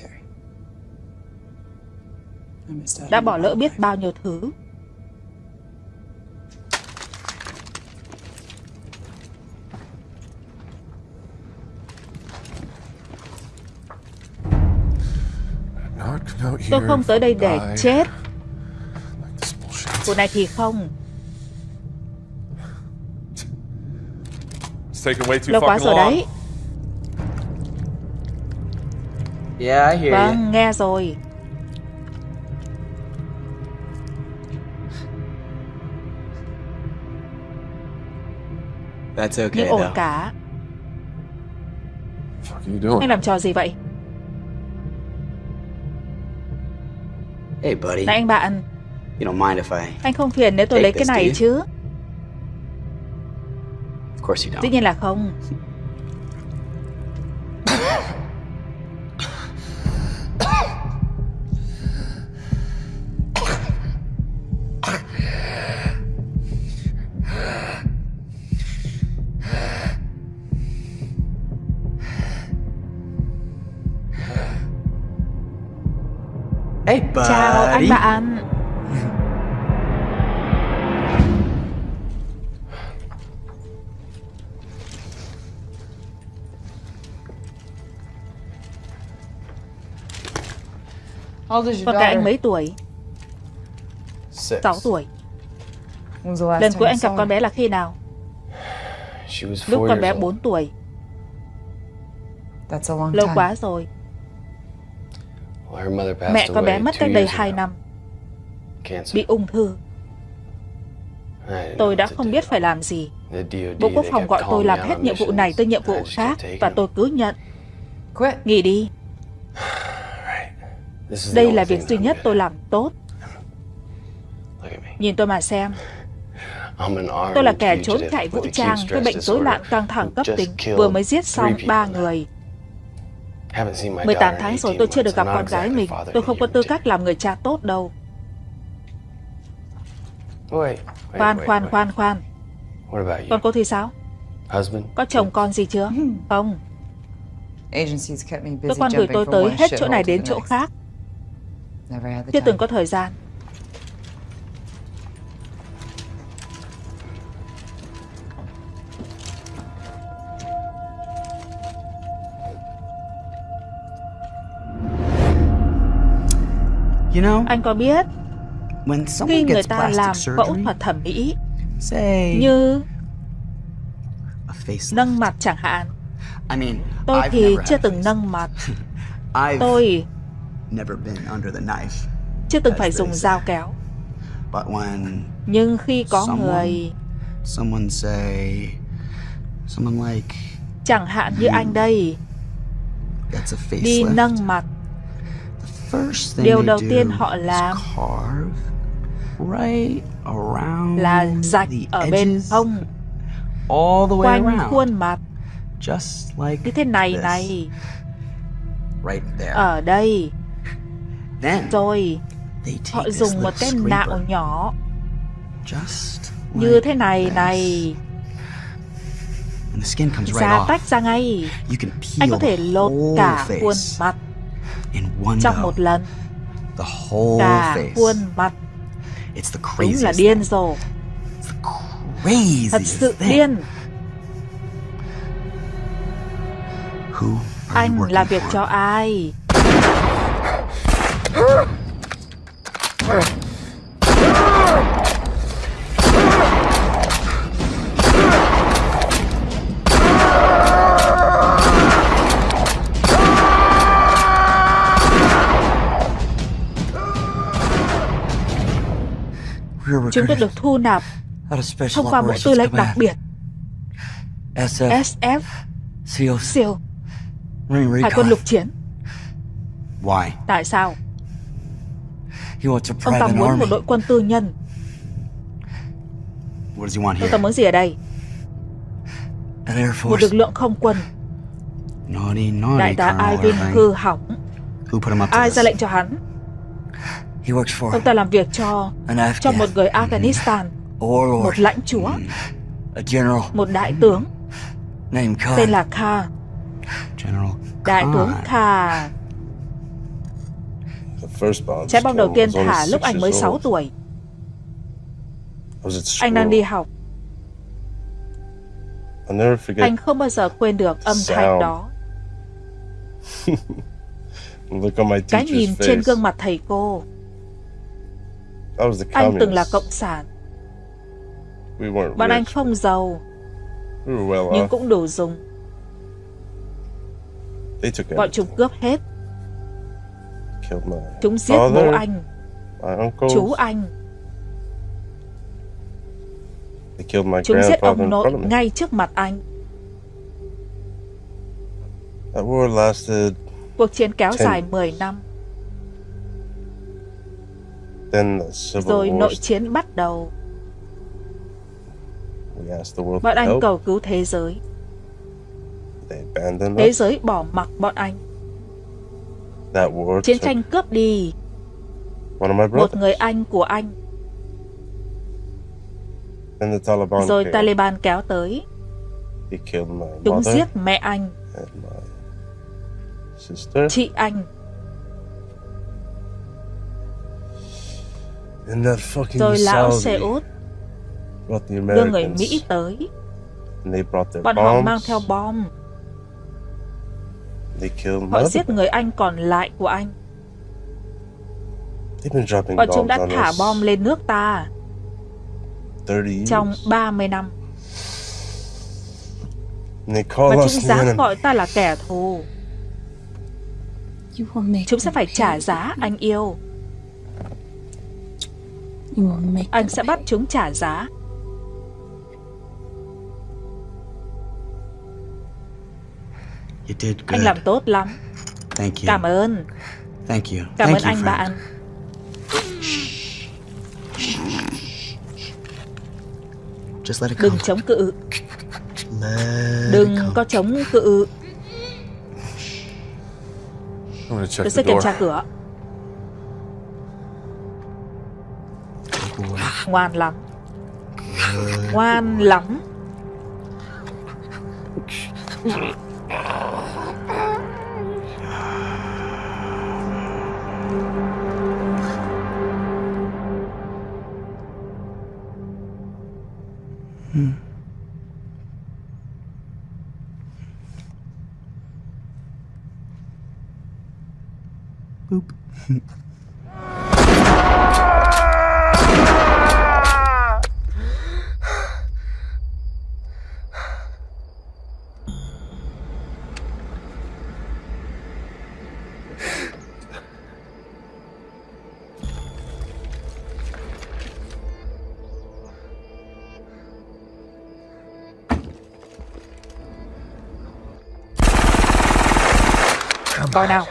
Đã bỏ lỡ biết bao nhiêu thứ. Tôi không tới đây để chết. Vụ này thì không. Lâu quá rồi đấy. Yeah, I hear vâng, you. nghe rồi. That's okay, Nhưng ổn cả. Anh làm trò gì vậy? Hey buddy. Này anh bạn. You don't mind if I Anh không phiền nếu tôi lấy cái này chứ? Dĩ nhiên là không. Hey buddy. Chào anh bạn. Con cái anh mấy tuổi? 6 tuổi. Lần cuối anh gặp con bé là khi nào? Lúc con bé 4 tuổi. Lâu quá rồi. Mẹ con bé mất cách đây 2 năm. Bị ung thư. Tôi đã không biết phải làm gì. Bộ Quốc phòng gọi tôi làm hết nhiệm vụ này tới nhiệm vụ khác và tôi cứ nhận. Nghỉ đi. Đây là việc duy nhất tôi làm tốt. Nhìn tôi mà xem. Tôi là kẻ trốn chạy vũ trang với bệnh rối loạn căng thẳng cấp tính, vừa mới giết xong ba người. 18 tháng rồi tôi chưa được gặp con gái mình. Tôi không có tư cách làm người cha tốt đâu. Khoan, khoan, khoan, khoan. Còn cô thì sao? Có chồng con gì chưa? Không. Cơ quan gửi tôi tới hết chỗ này đến chỗ khác. Chưa từng có thời gian. Anh có biết khi người ta làm phẫu thuật thẩm mỹ như nâng mặt chẳng hạn tôi thì chưa từng nâng mặt. Tôi chưa từng phải dùng dao kéo. Nhưng khi có người chẳng hạn như anh đây đi nâng mặt. Điều đầu tiên họ làm là rạch ở bên hông quanh khuôn mặt. Như thế này này. Ở đây rồi họ dùng một cái nạo nhỏ. Như thế này này. Da tách ra ngay. Anh có thể lột cả khuôn mặt trong một lần. Cả khuôn mặt. Đúng là điên rồ. Thật sự điên. Anh làm việc cho ai Chúng tôi được thu nạp thông qua Bộ Tư lệnh đặc biệt. SF SEAL Hải quân lục chiến. Tại sao Ông ta muốn một đội quân tư nhân. Ông ta muốn gì ở đây? Một lực lượng không quân. Đại tá Ivan hư hỏng. Ai ra lệnh cho hắn? Ông ta làm việc cho cho một người Afghanistan, một lãnh chúa, một đại tướng. Tên là Kha. Đại tướng Kha. Trái bom đầu tiên thả lúc anh mới 6 tuổi. Anh đang đi học. Anh không bao giờ quên được âm thanh đó. Cái nhìn trên gương mặt thầy cô. Anh từng là cộng sản. Bọn anh không giàu, nhưng cũng đủ dùng. Bọn chúng cướp hết. Chúng giết bố anh, chú anh. Chúng giết ông nội ngay trước mặt anh. Cuộc chiến kéo dài 10 năm. Rồi nội chiến bắt đầu. Bọn anh cầu cứu thế giới. Thế giới bỏ mặc bọn anh. Chiến tranh cướp đi một người anh của anh. Rồi Taliban kéo tới. Chúng giết mẹ anh. Chị anh. Rồi lão xe út đưa người Mỹ tới. Bọn họ mang theo bom. Họ giết người Anh còn lại của anh. Bọn chúng đã thả bom lên nước ta trong 30 năm. Và chúng dám gọi ta là kẻ thù. Chúng sẽ phải trả giá, anh yêu. Anh sẽ bắt chúng trả giá. Anh làm tốt lắm. Cảm ơn. Cảm ơn anh bạn. Đừng chống cự. Đừng có chống cự. Tôi sẽ kiểm tra cửa. Ngoan lắm. Ngoan lắm. Hmm. Boop. coi nào.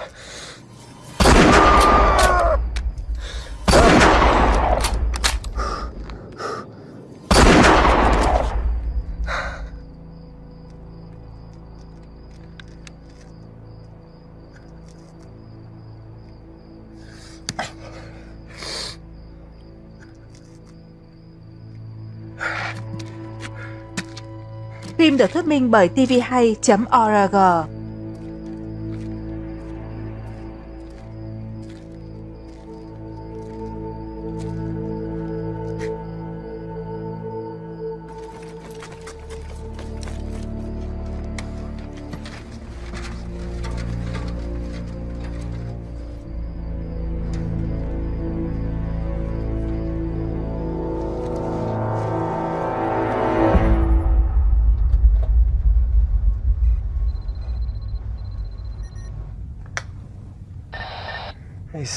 Phim được thuyết minh bởi tvhay.org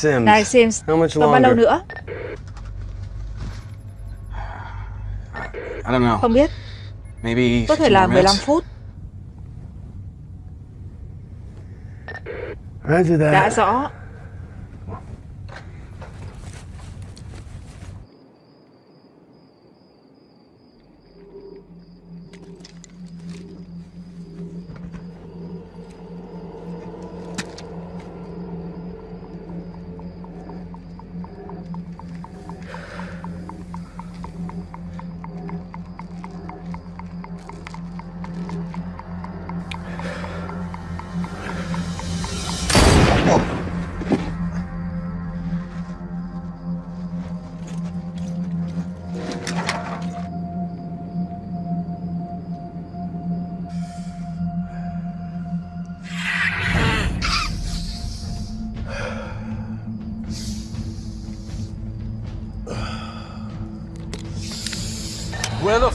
Sims. Này Sims, How much còn bao lâu nữa? I don't know. Không biết. Maybe Có thể là 15 phút. Đã rõ.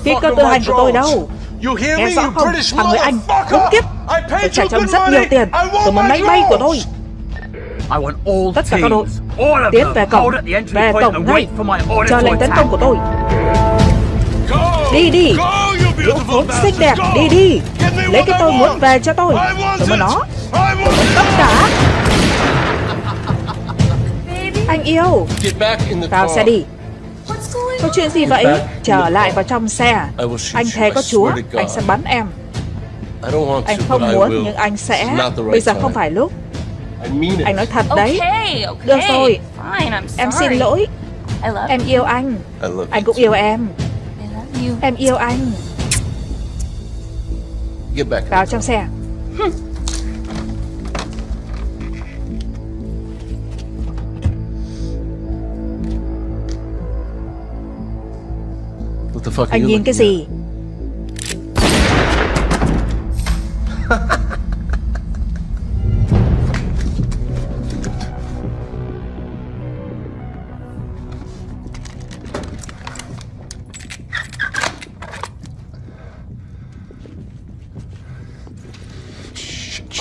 Phi cơ tự hành của tôi đâu? Nghe rõ không, thằng người Anh, khốn kiếp. Tôi trả cho rất nhiều tiền. Tôi muốn máy bay của tôi. Tất cả các đội. Tiến về cổng. Về cổng ngay. Chờ lệnh tấn công của tôi. Đi đi. Lũ khốn xinh đẹp. Đi đi. Lấy cái tôi muốn về cho tôi. Tôi muốn nó. Tôi muốn tất cả. Anh yêu. Vào xe đi. Có chuyện gì vậy? Trở lại vào trong xe. Anh thề có Chúa Anh sẽ bắn em. Anh không muốn nhưng anh sẽ Bây giờ không phải lúc. Anh nói thật đấy. Được rồi. Em xin lỗi. Em yêu anh. Anh cũng yêu em. Em yêu anh. Vào trong xe Anh nhìn cái gì?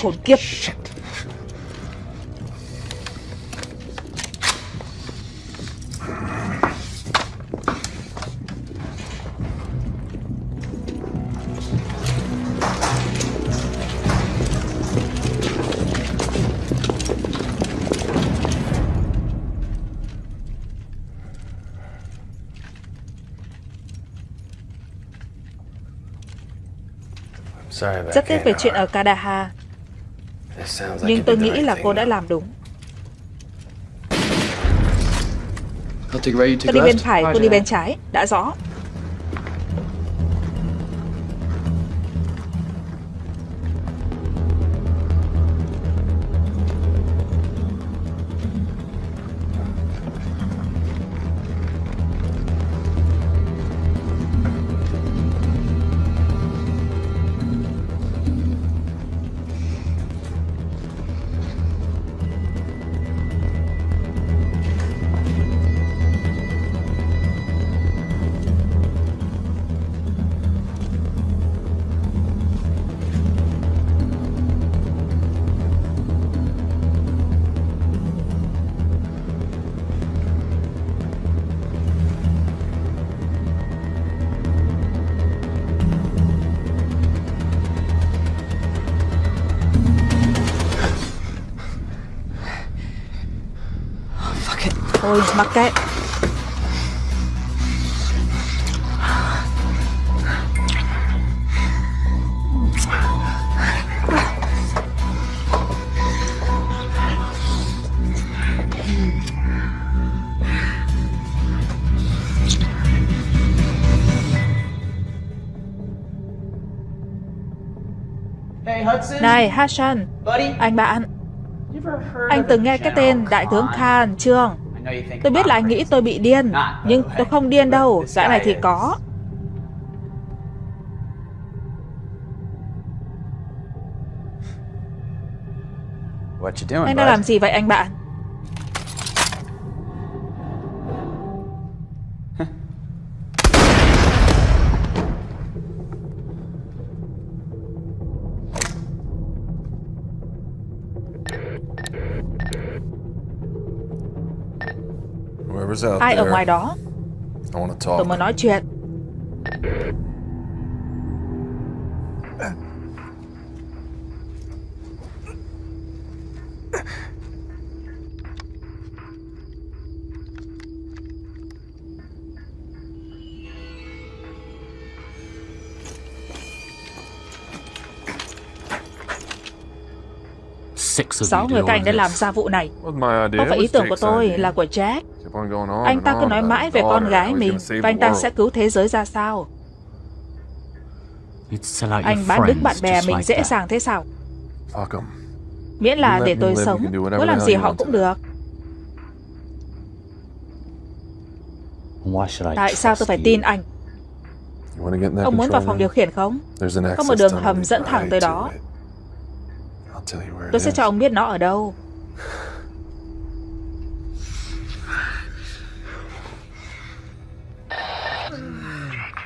Khốn kiếp Rất tiếc về chuyện ở Kadaha. Nhưng tôi nghĩ là cô đã làm đúng. Tôi đi bên phải, cô đi bên trái. Đã rõ mặc kệ. Này Hassan Anh bạn. Anh từng nghe cái tên Đại tướng Khan chưa Tôi biết là anh nghĩ tôi bị điên Nhưng tôi không điên đâu Gã này thì có. Anh đang làm gì vậy anh bạn Ai ở ngoài đó? Tôi muốn nói chuyện Sáu người các anh đã làm ra vụ này. Không phải ý tưởng của tôi, là của Jack? Anh ta cứ nói mãi về con gái mình Và anh ta sẽ cứu thế giới ra sao? Anh bán đứng bạn bè mình dễ dàng thế sao? Miễn là để tôi sống. Muốn làm gì họ cũng được. Tại sao tôi phải tin anh? Ông muốn vào phòng điều khiển không? Có một đường hầm dẫn thẳng tới đó Tôi sẽ cho ông biết nó ở đâu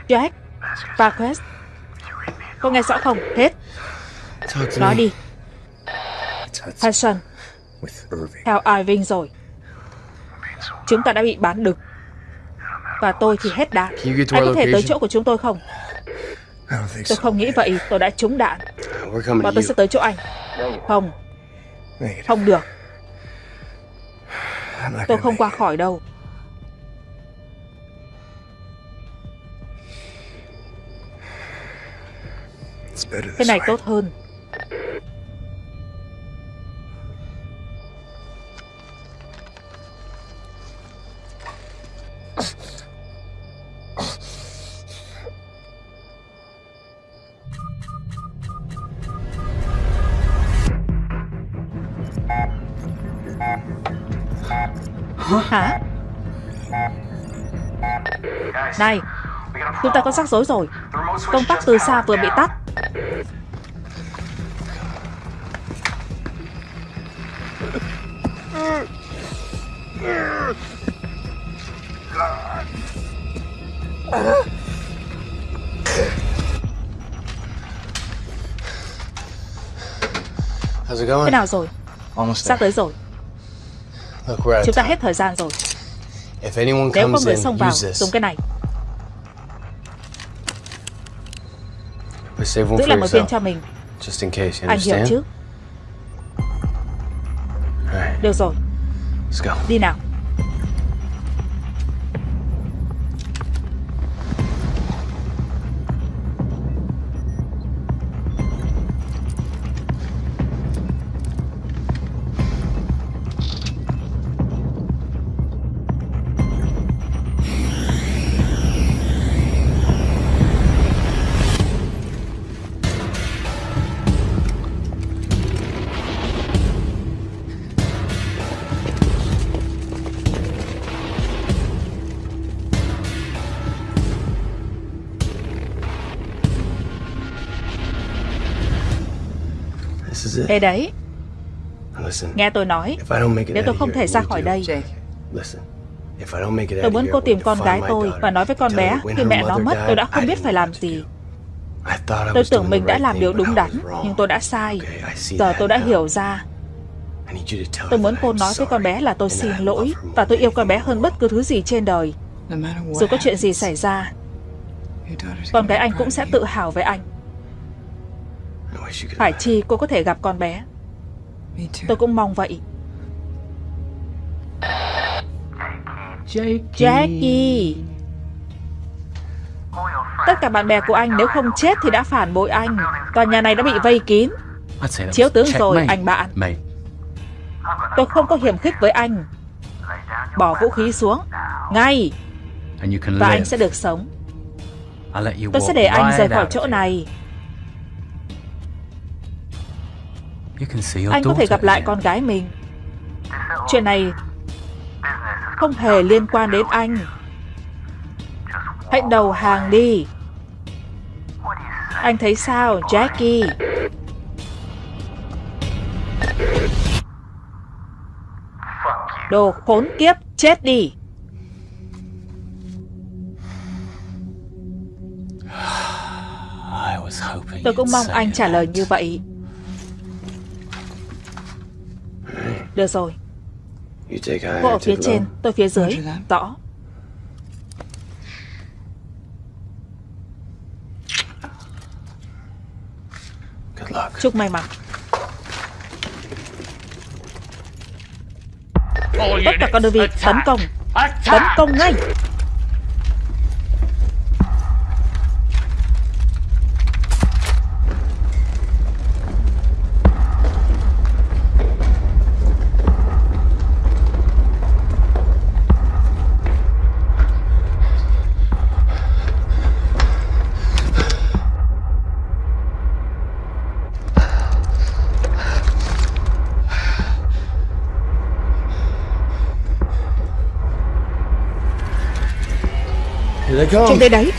Jack, Parquest. Có nghe rõ không? Hết. Nói đi. Hudson. Theo Irving rồi. Chúng ta đã bị bán đực. Và tôi thì hết đạn. Anh có thể tới chỗ của chúng tôi không? Tôi không nghĩ vậy. Tôi đã trúng đạn. Và tôi sẽ tới chỗ anh. Không. Không được. Tôi không qua khỏi đâu. Cái này tốt hơn. Chúng ta có rắc rối rồi. Công tắc từ xa vừa bị tắt. Thế nào rồi? Sắp tới rồi. Chúng ta hết thời gian rồi. Nếu có người xông vào, dùng cái này. Giữ lại một viên cho mình. Anh hiểu chứ? Được rồi. Đi nào. Ê đấy. Nghe tôi nói. Nếu tôi không thể ra khỏi đây. Tôi muốn cô tìm con gái tôi Và nói với con bé Khi mẹ nó mất tôi đã không biết phải làm gì. Tôi tưởng mình đã làm điều đúng đắn Nhưng tôi đã sai. Giờ tôi đã hiểu ra. Tôi muốn cô nói với con bé là tôi xin lỗi Và tôi yêu con bé hơn bất cứ thứ gì trên đời. Dù có chuyện gì xảy ra Con gái anh cũng sẽ tự hào với anh phải chi cô có thể gặp con bé. Tôi cũng mong vậy. Jackie. Tất cả bạn bè của anh nếu không chết thì đã phản bội anh. Tòa nhà này đã bị vây kín. Chiếu tướng rồi anh bạn. Tôi không có hiểm khích với anh. Bỏ vũ khí xuống. Ngay. Và anh sẽ được sống. Tôi sẽ để anh rời khỏi chỗ này Anh có thể gặp lại con gái mình. Chuyện này Không hề liên quan đến anh. Hãy đầu hàng đi. Anh thấy sao Jackie? Đồ khốn kiếp Chết đi. Tôi cũng mong anh trả lời như vậy Được rồi. Cô ở phía trên, tôi phía dưới. Rõ Chúc may mắn. Tất cả các đơn vị tấn công. Tấn công ngay Trên đây đấy.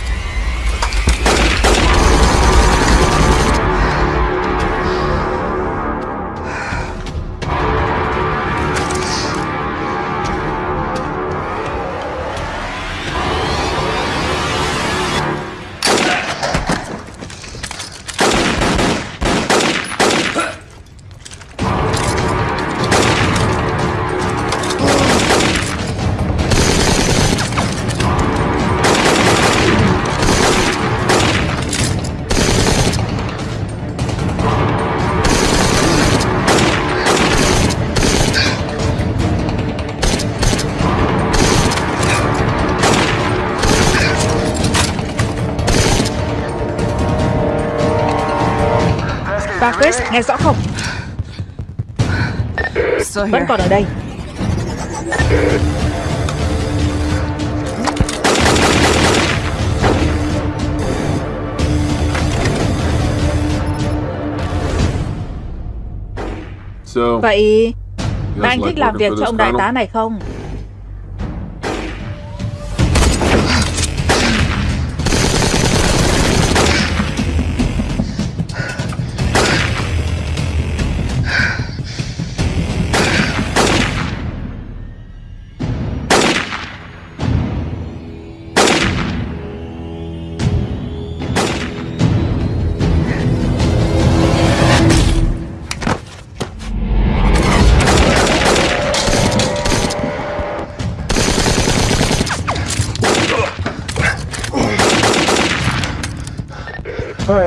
Chris, nghe rõ không? Vẫn còn ở đây. Vậy Ba anh thích làm việc cho ông đại tá này không?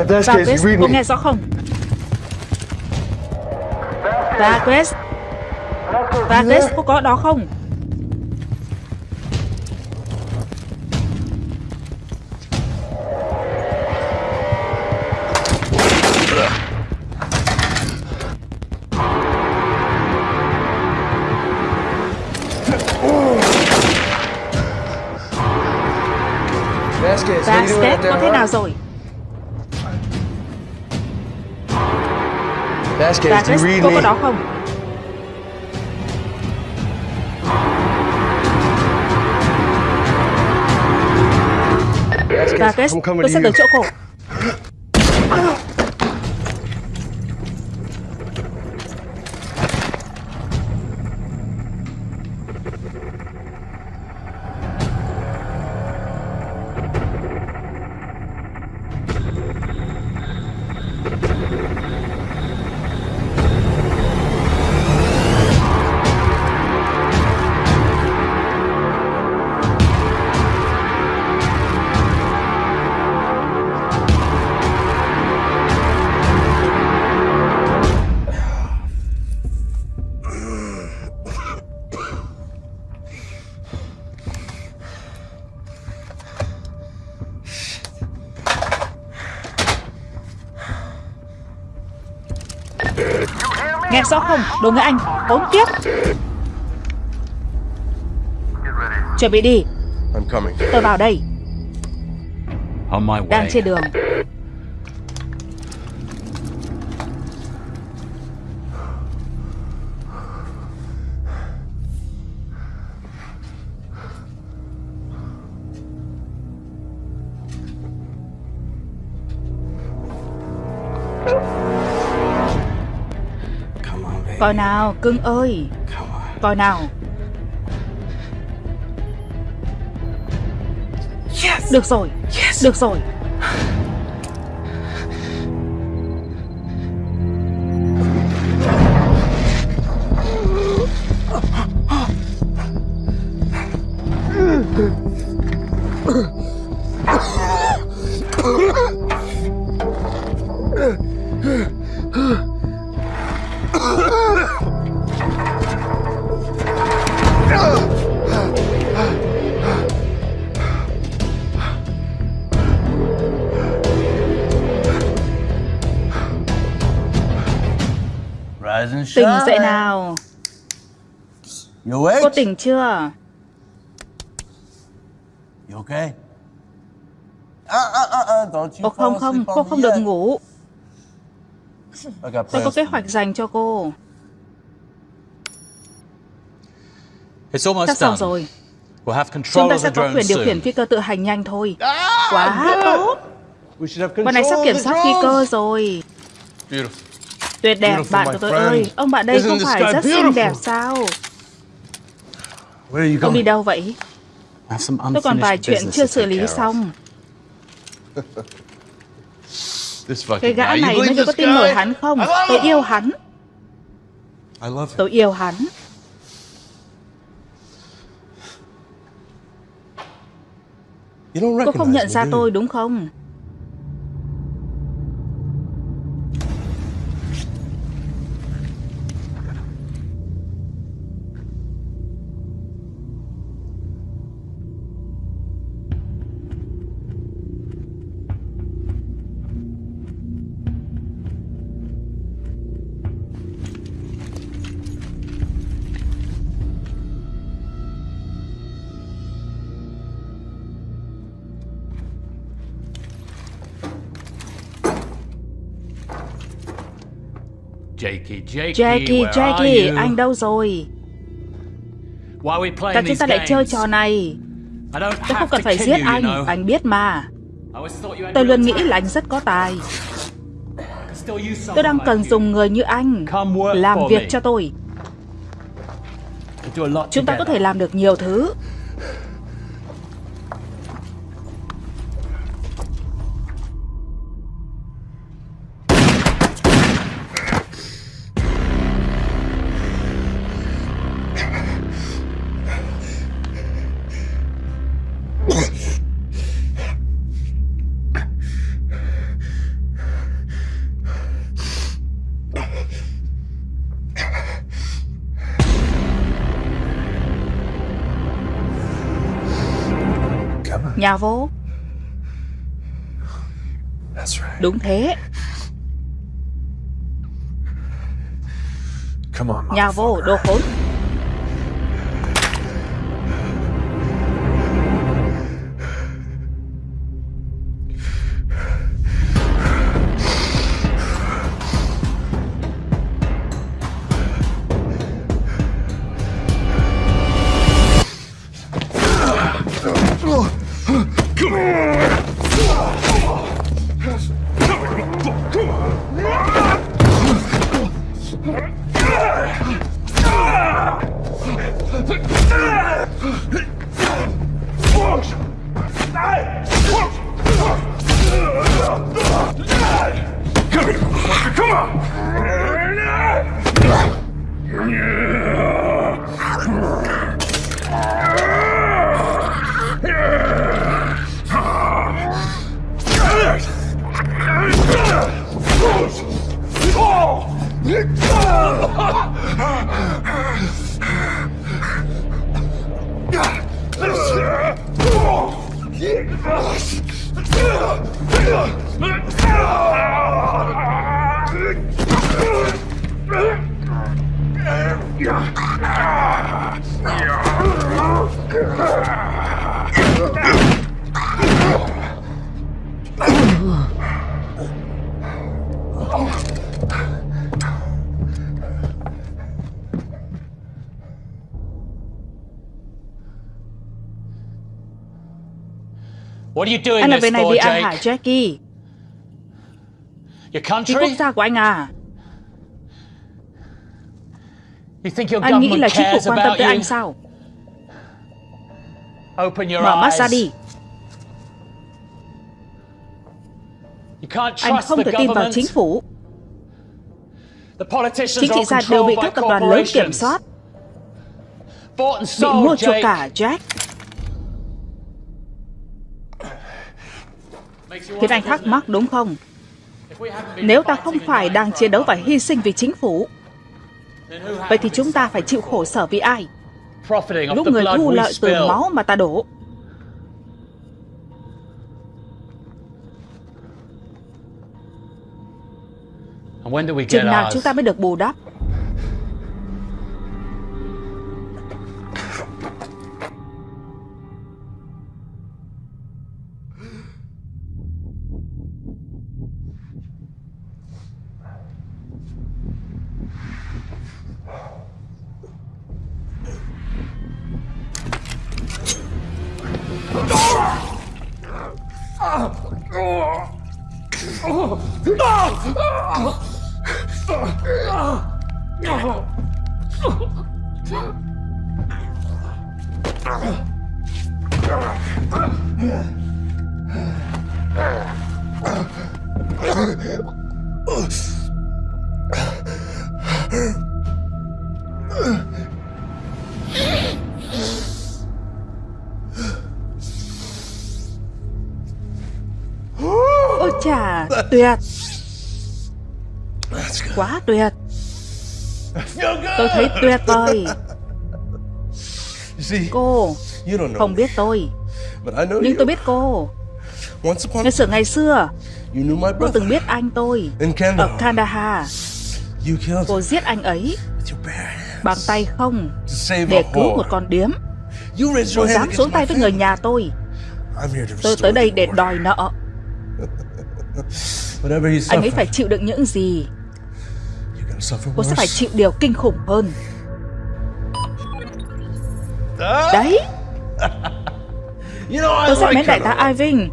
Vasquez, cô nghe rõ không? Vasquez Vasquez, cô có đó không? Vasquez, có thế nào rồi? You read cô có đó không? I'm coming tôi sẽ tới chỗ cô. Rõ không? Đồ người Anh, khốn kiếp. Chuẩn bị đi. I'm coming. Tôi vào đây. Đang trên đường Coi nào, cưng ơi. Coi nào. Được rồi. Được rồi Tỉnh dậy nào? Cô tỉnh chưa? You okay? Uh, uh, uh, uh, don't you Ồ không không Cô không được ngủ. Tôi có kế hoạch dành cho cô. It's almost Sắp xong rồi. We'll have Chúng control ta of sẽ the có quyền điều khiển phi cơ tự hành nhanh thôi. Ah, Quá tốt. We should have Bọn này sắp kiểm soát phi cơ rồi. Beautiful. Tuyệt đẹp bạn của tôi ơi. Ông bạn đây không phải rất xinh đẹp sao? Ông đi đâu vậy? Tôi còn vài chuyện chưa xử lý xong. Cái gã này đứa có tin nổi hắn không? Tôi yêu hắn. Tôi yêu hắn. Cô không nhận ra tôi đúng không Jackie, Jackie, anh đâu rồi? Tại chúng ta lại chơi trò này. Tôi không cần phải giết anh, anh biết mà. Tôi luôn nghĩ là anh rất có tài. Tôi đang cần dùng người như anh làm việc cho tôi. Chúng ta có thể làm được nhiều thứ. Nhà vô. Đúng thế. Come on, Nhà vô, đồ khốn. Anh làm việc này vì ai Jake? hả Jackie? Country? quốc gia của anh à? You think your Anh nghĩ government là chính phủ quan tâm about tới you? anh sao? Open your Mở mắt eyes. ra đi. You can't Anh trust không the thể tin vào government. chính phủ. The politicians Chính trị gia đều bị các tập đoàn lớn kiểm soát, bị mua chuộc cả Jack. Khiến anh thắc mắc đúng không? Nếu ta không phải đang chiến đấu và hy sinh vì chính phủ, vậy thì chúng ta phải chịu khổ sở vì ai? Lúc người thu lợi từ máu mà ta đổ. Chừng nào chúng ta mới được bù đắp? Tuyệt, quá tuyệt. Tôi thấy tuyệt vời. Cô không biết tôi, nhưng tôi biết cô. Ngày xưa ngày xưa, cô từng biết anh tôi ở Kandahar. Cô giết anh ấy bằng tay không để cứu một con điếm. Cô dám xuống tay với người nhà tôi. Tôi tới đây để đòi nợ. Anh ấy phải chịu đựng những gì? Cô sẽ phải chịu điều kinh khủng hơn. Đấy. Tôi rất mến đại tá Irving.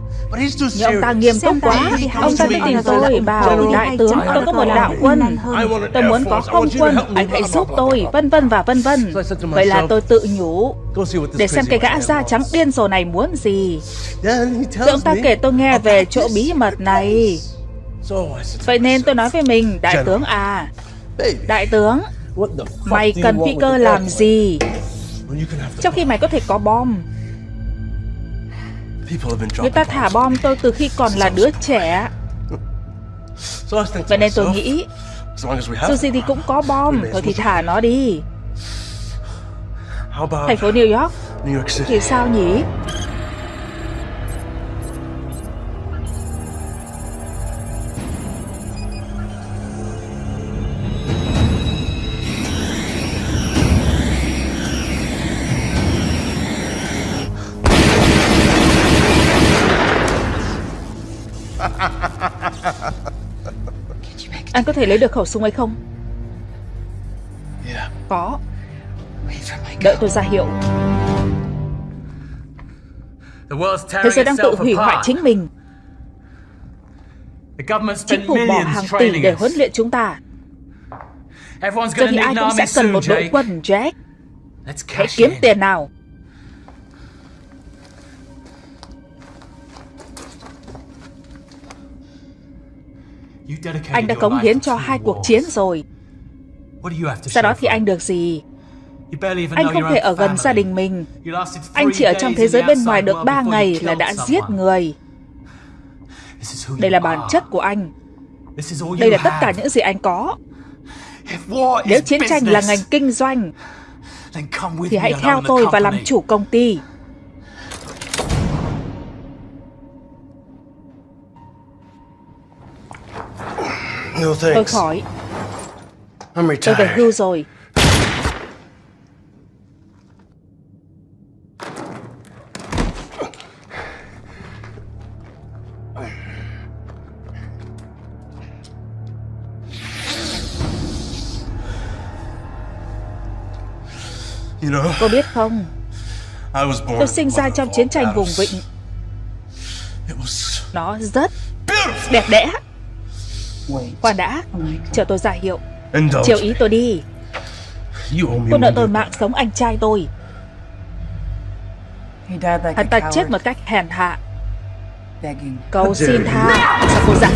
nhưng ông ta nghiêm túc quá Ông ta tin tôi bảo đại tướng. Tôi có một đạo quân. Tôi muốn có không quân. Anh hãy giúp tôi Vân vân và vân vân. Vậy là tôi tự nhủ Để xem cái gã da trắng điên rồ này muốn gì? Rồi ông ta kể tôi nghe về chỗ bí mật này Vậy nên tôi nói với mình Đại tướng à. Đại tướng Mày cần phi cơ làm gì? Trong khi mày có thể có bom. Người ta thả bom tôi từ khi còn là đứa trẻ. Vậy nên tôi nghĩ Dù gì thì cũng có bom. Thôi thì thả nó đi. Thành phố New York? Thì sao nhỉ Anh có thể lấy được khẩu súng ấy không? Có. Đợi tôi ra hiệu. Thế giới đang tự hủy hoại chính mình. Chính phủ bỏ hàng tỷ để huấn luyện chúng ta. Giờ thì ai cũng sẽ cần một đội quân, Jack. Hãy kiếm tiền nào Anh đã cống hiến cho hai cuộc chiến rồi. Sau đó thì anh được gì? Anh không thể ở gần gia đình mình. Anh chỉ ở trong thế giới bên ngoài được ba ngày là đã giết người. Đây là bản chất của anh. Đây là tất cả những gì anh có. Nếu chiến tranh là ngành kinh doanh Thì hãy theo tôi và làm chủ công ty Tôi khỏi. Tôi về hưu rồi. Cô biết không? Tôi sinh ra trong chiến tranh vùng vịnh. Nó rất đẹp đẽ Khoan đã. Chờ tôi giải hiệu. Chiều ý tôi đi. Cô nợ tôi mạng sống anh trai tôi. Hắn ta chết một cách hèn hạ. Cầu xin tha. Sao cô dặn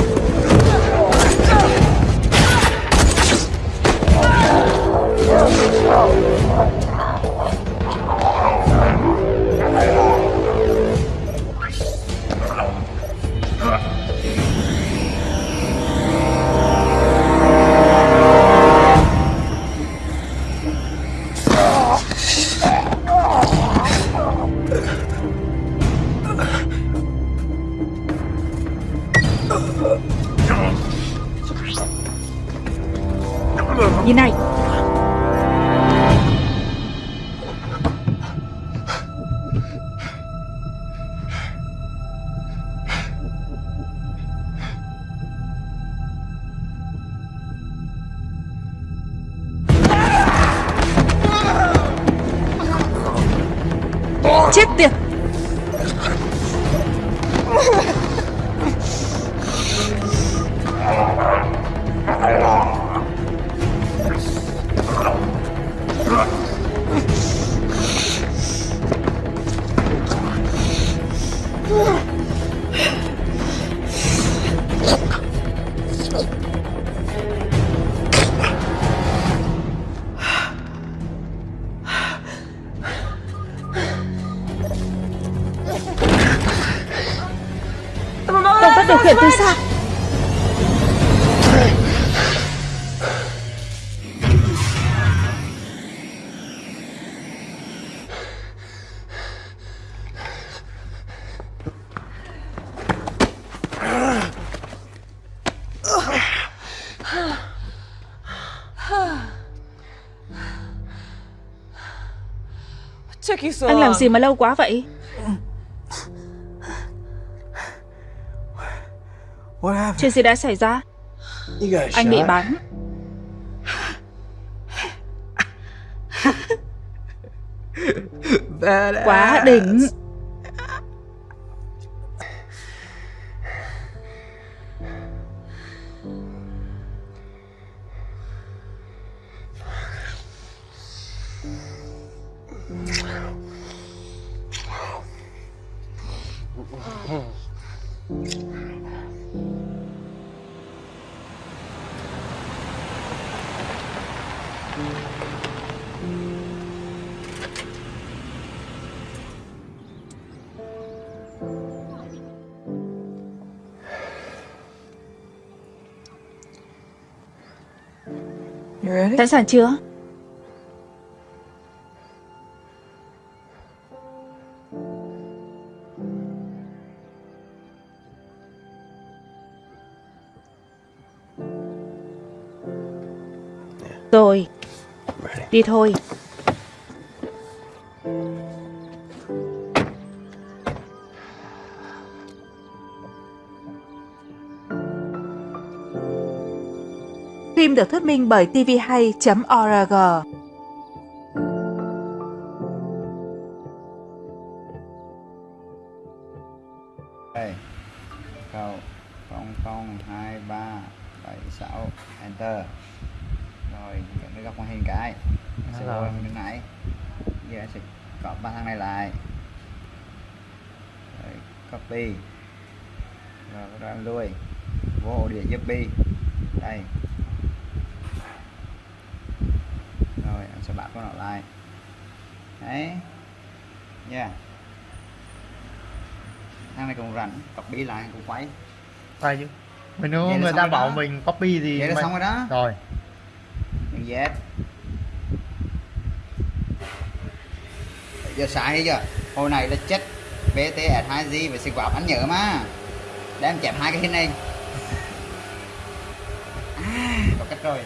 Anh làm gì mà lâu quá vậy? Chuyện gì đã xảy ra? Anh bị bắn. Quá đỉnh. Sẵn sàng chưa? Rồi. Đi thôi được thuyết minh bởi tvhay.org copy lại cũng quay quay chứ. Mình nếu người ta bảo đó. mình copy thì vậy là xong rồi đó. Rồi. Mình Z giờ sai hay chưa? Hồi này là chết BTS 2G và xịt quạt anh nhớ mà. Để em chẹp hai cái này. À, có cách rồi.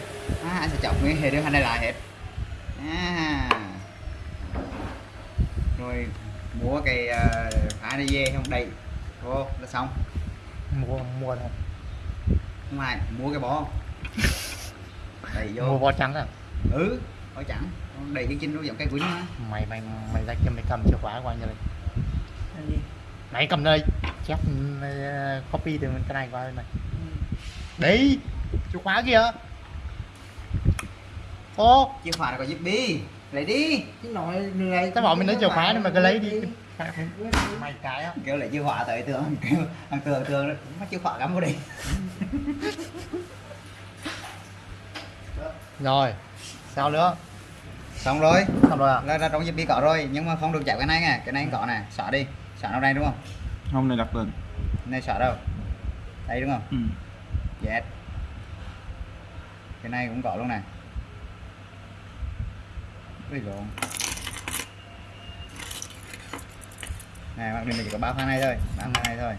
À, anh sẽ chọn nguyên hệ đưa hai này lại hết. À. rồi mua cái uh, dê không? Đầy xong? Mua mua đâu? Không ai mua cái bó. Đầy vô. Mua bó trắng à? Ừ bó trắng. Đầy cái chinh nó giống cây quýnh á mày mày mày ra cho mày cầm chìa khóa qua như này mày cầm đây. Chép uh, copy từ cái này qua đây này. Ừ. đấy chìa khóa kìa ô. Chìa khóa là có giúp đi lấy đi. Chứ nội người tao bảo mình lấy chìa khóa nhưng mà cứ lấy đi mày cái á kêu lại chìa khóa tới tường kêu thằng tường tường mất chìa khóa cắm vào đi rồi sao nữa? Xong rồi. Xong rồi à? Là, là trong giúp đi có rồi nhưng mà không được chạy cái này nè cái này có nè xóa đi. Xóa nó đây đúng không? Không này đặt lên này xóa đâu? Đây đúng không? Ừ. yes. Cái này cũng có luôn này Ui lộn Này bạn mình chỉ có ba khăn này thôi ba khăn này thôi.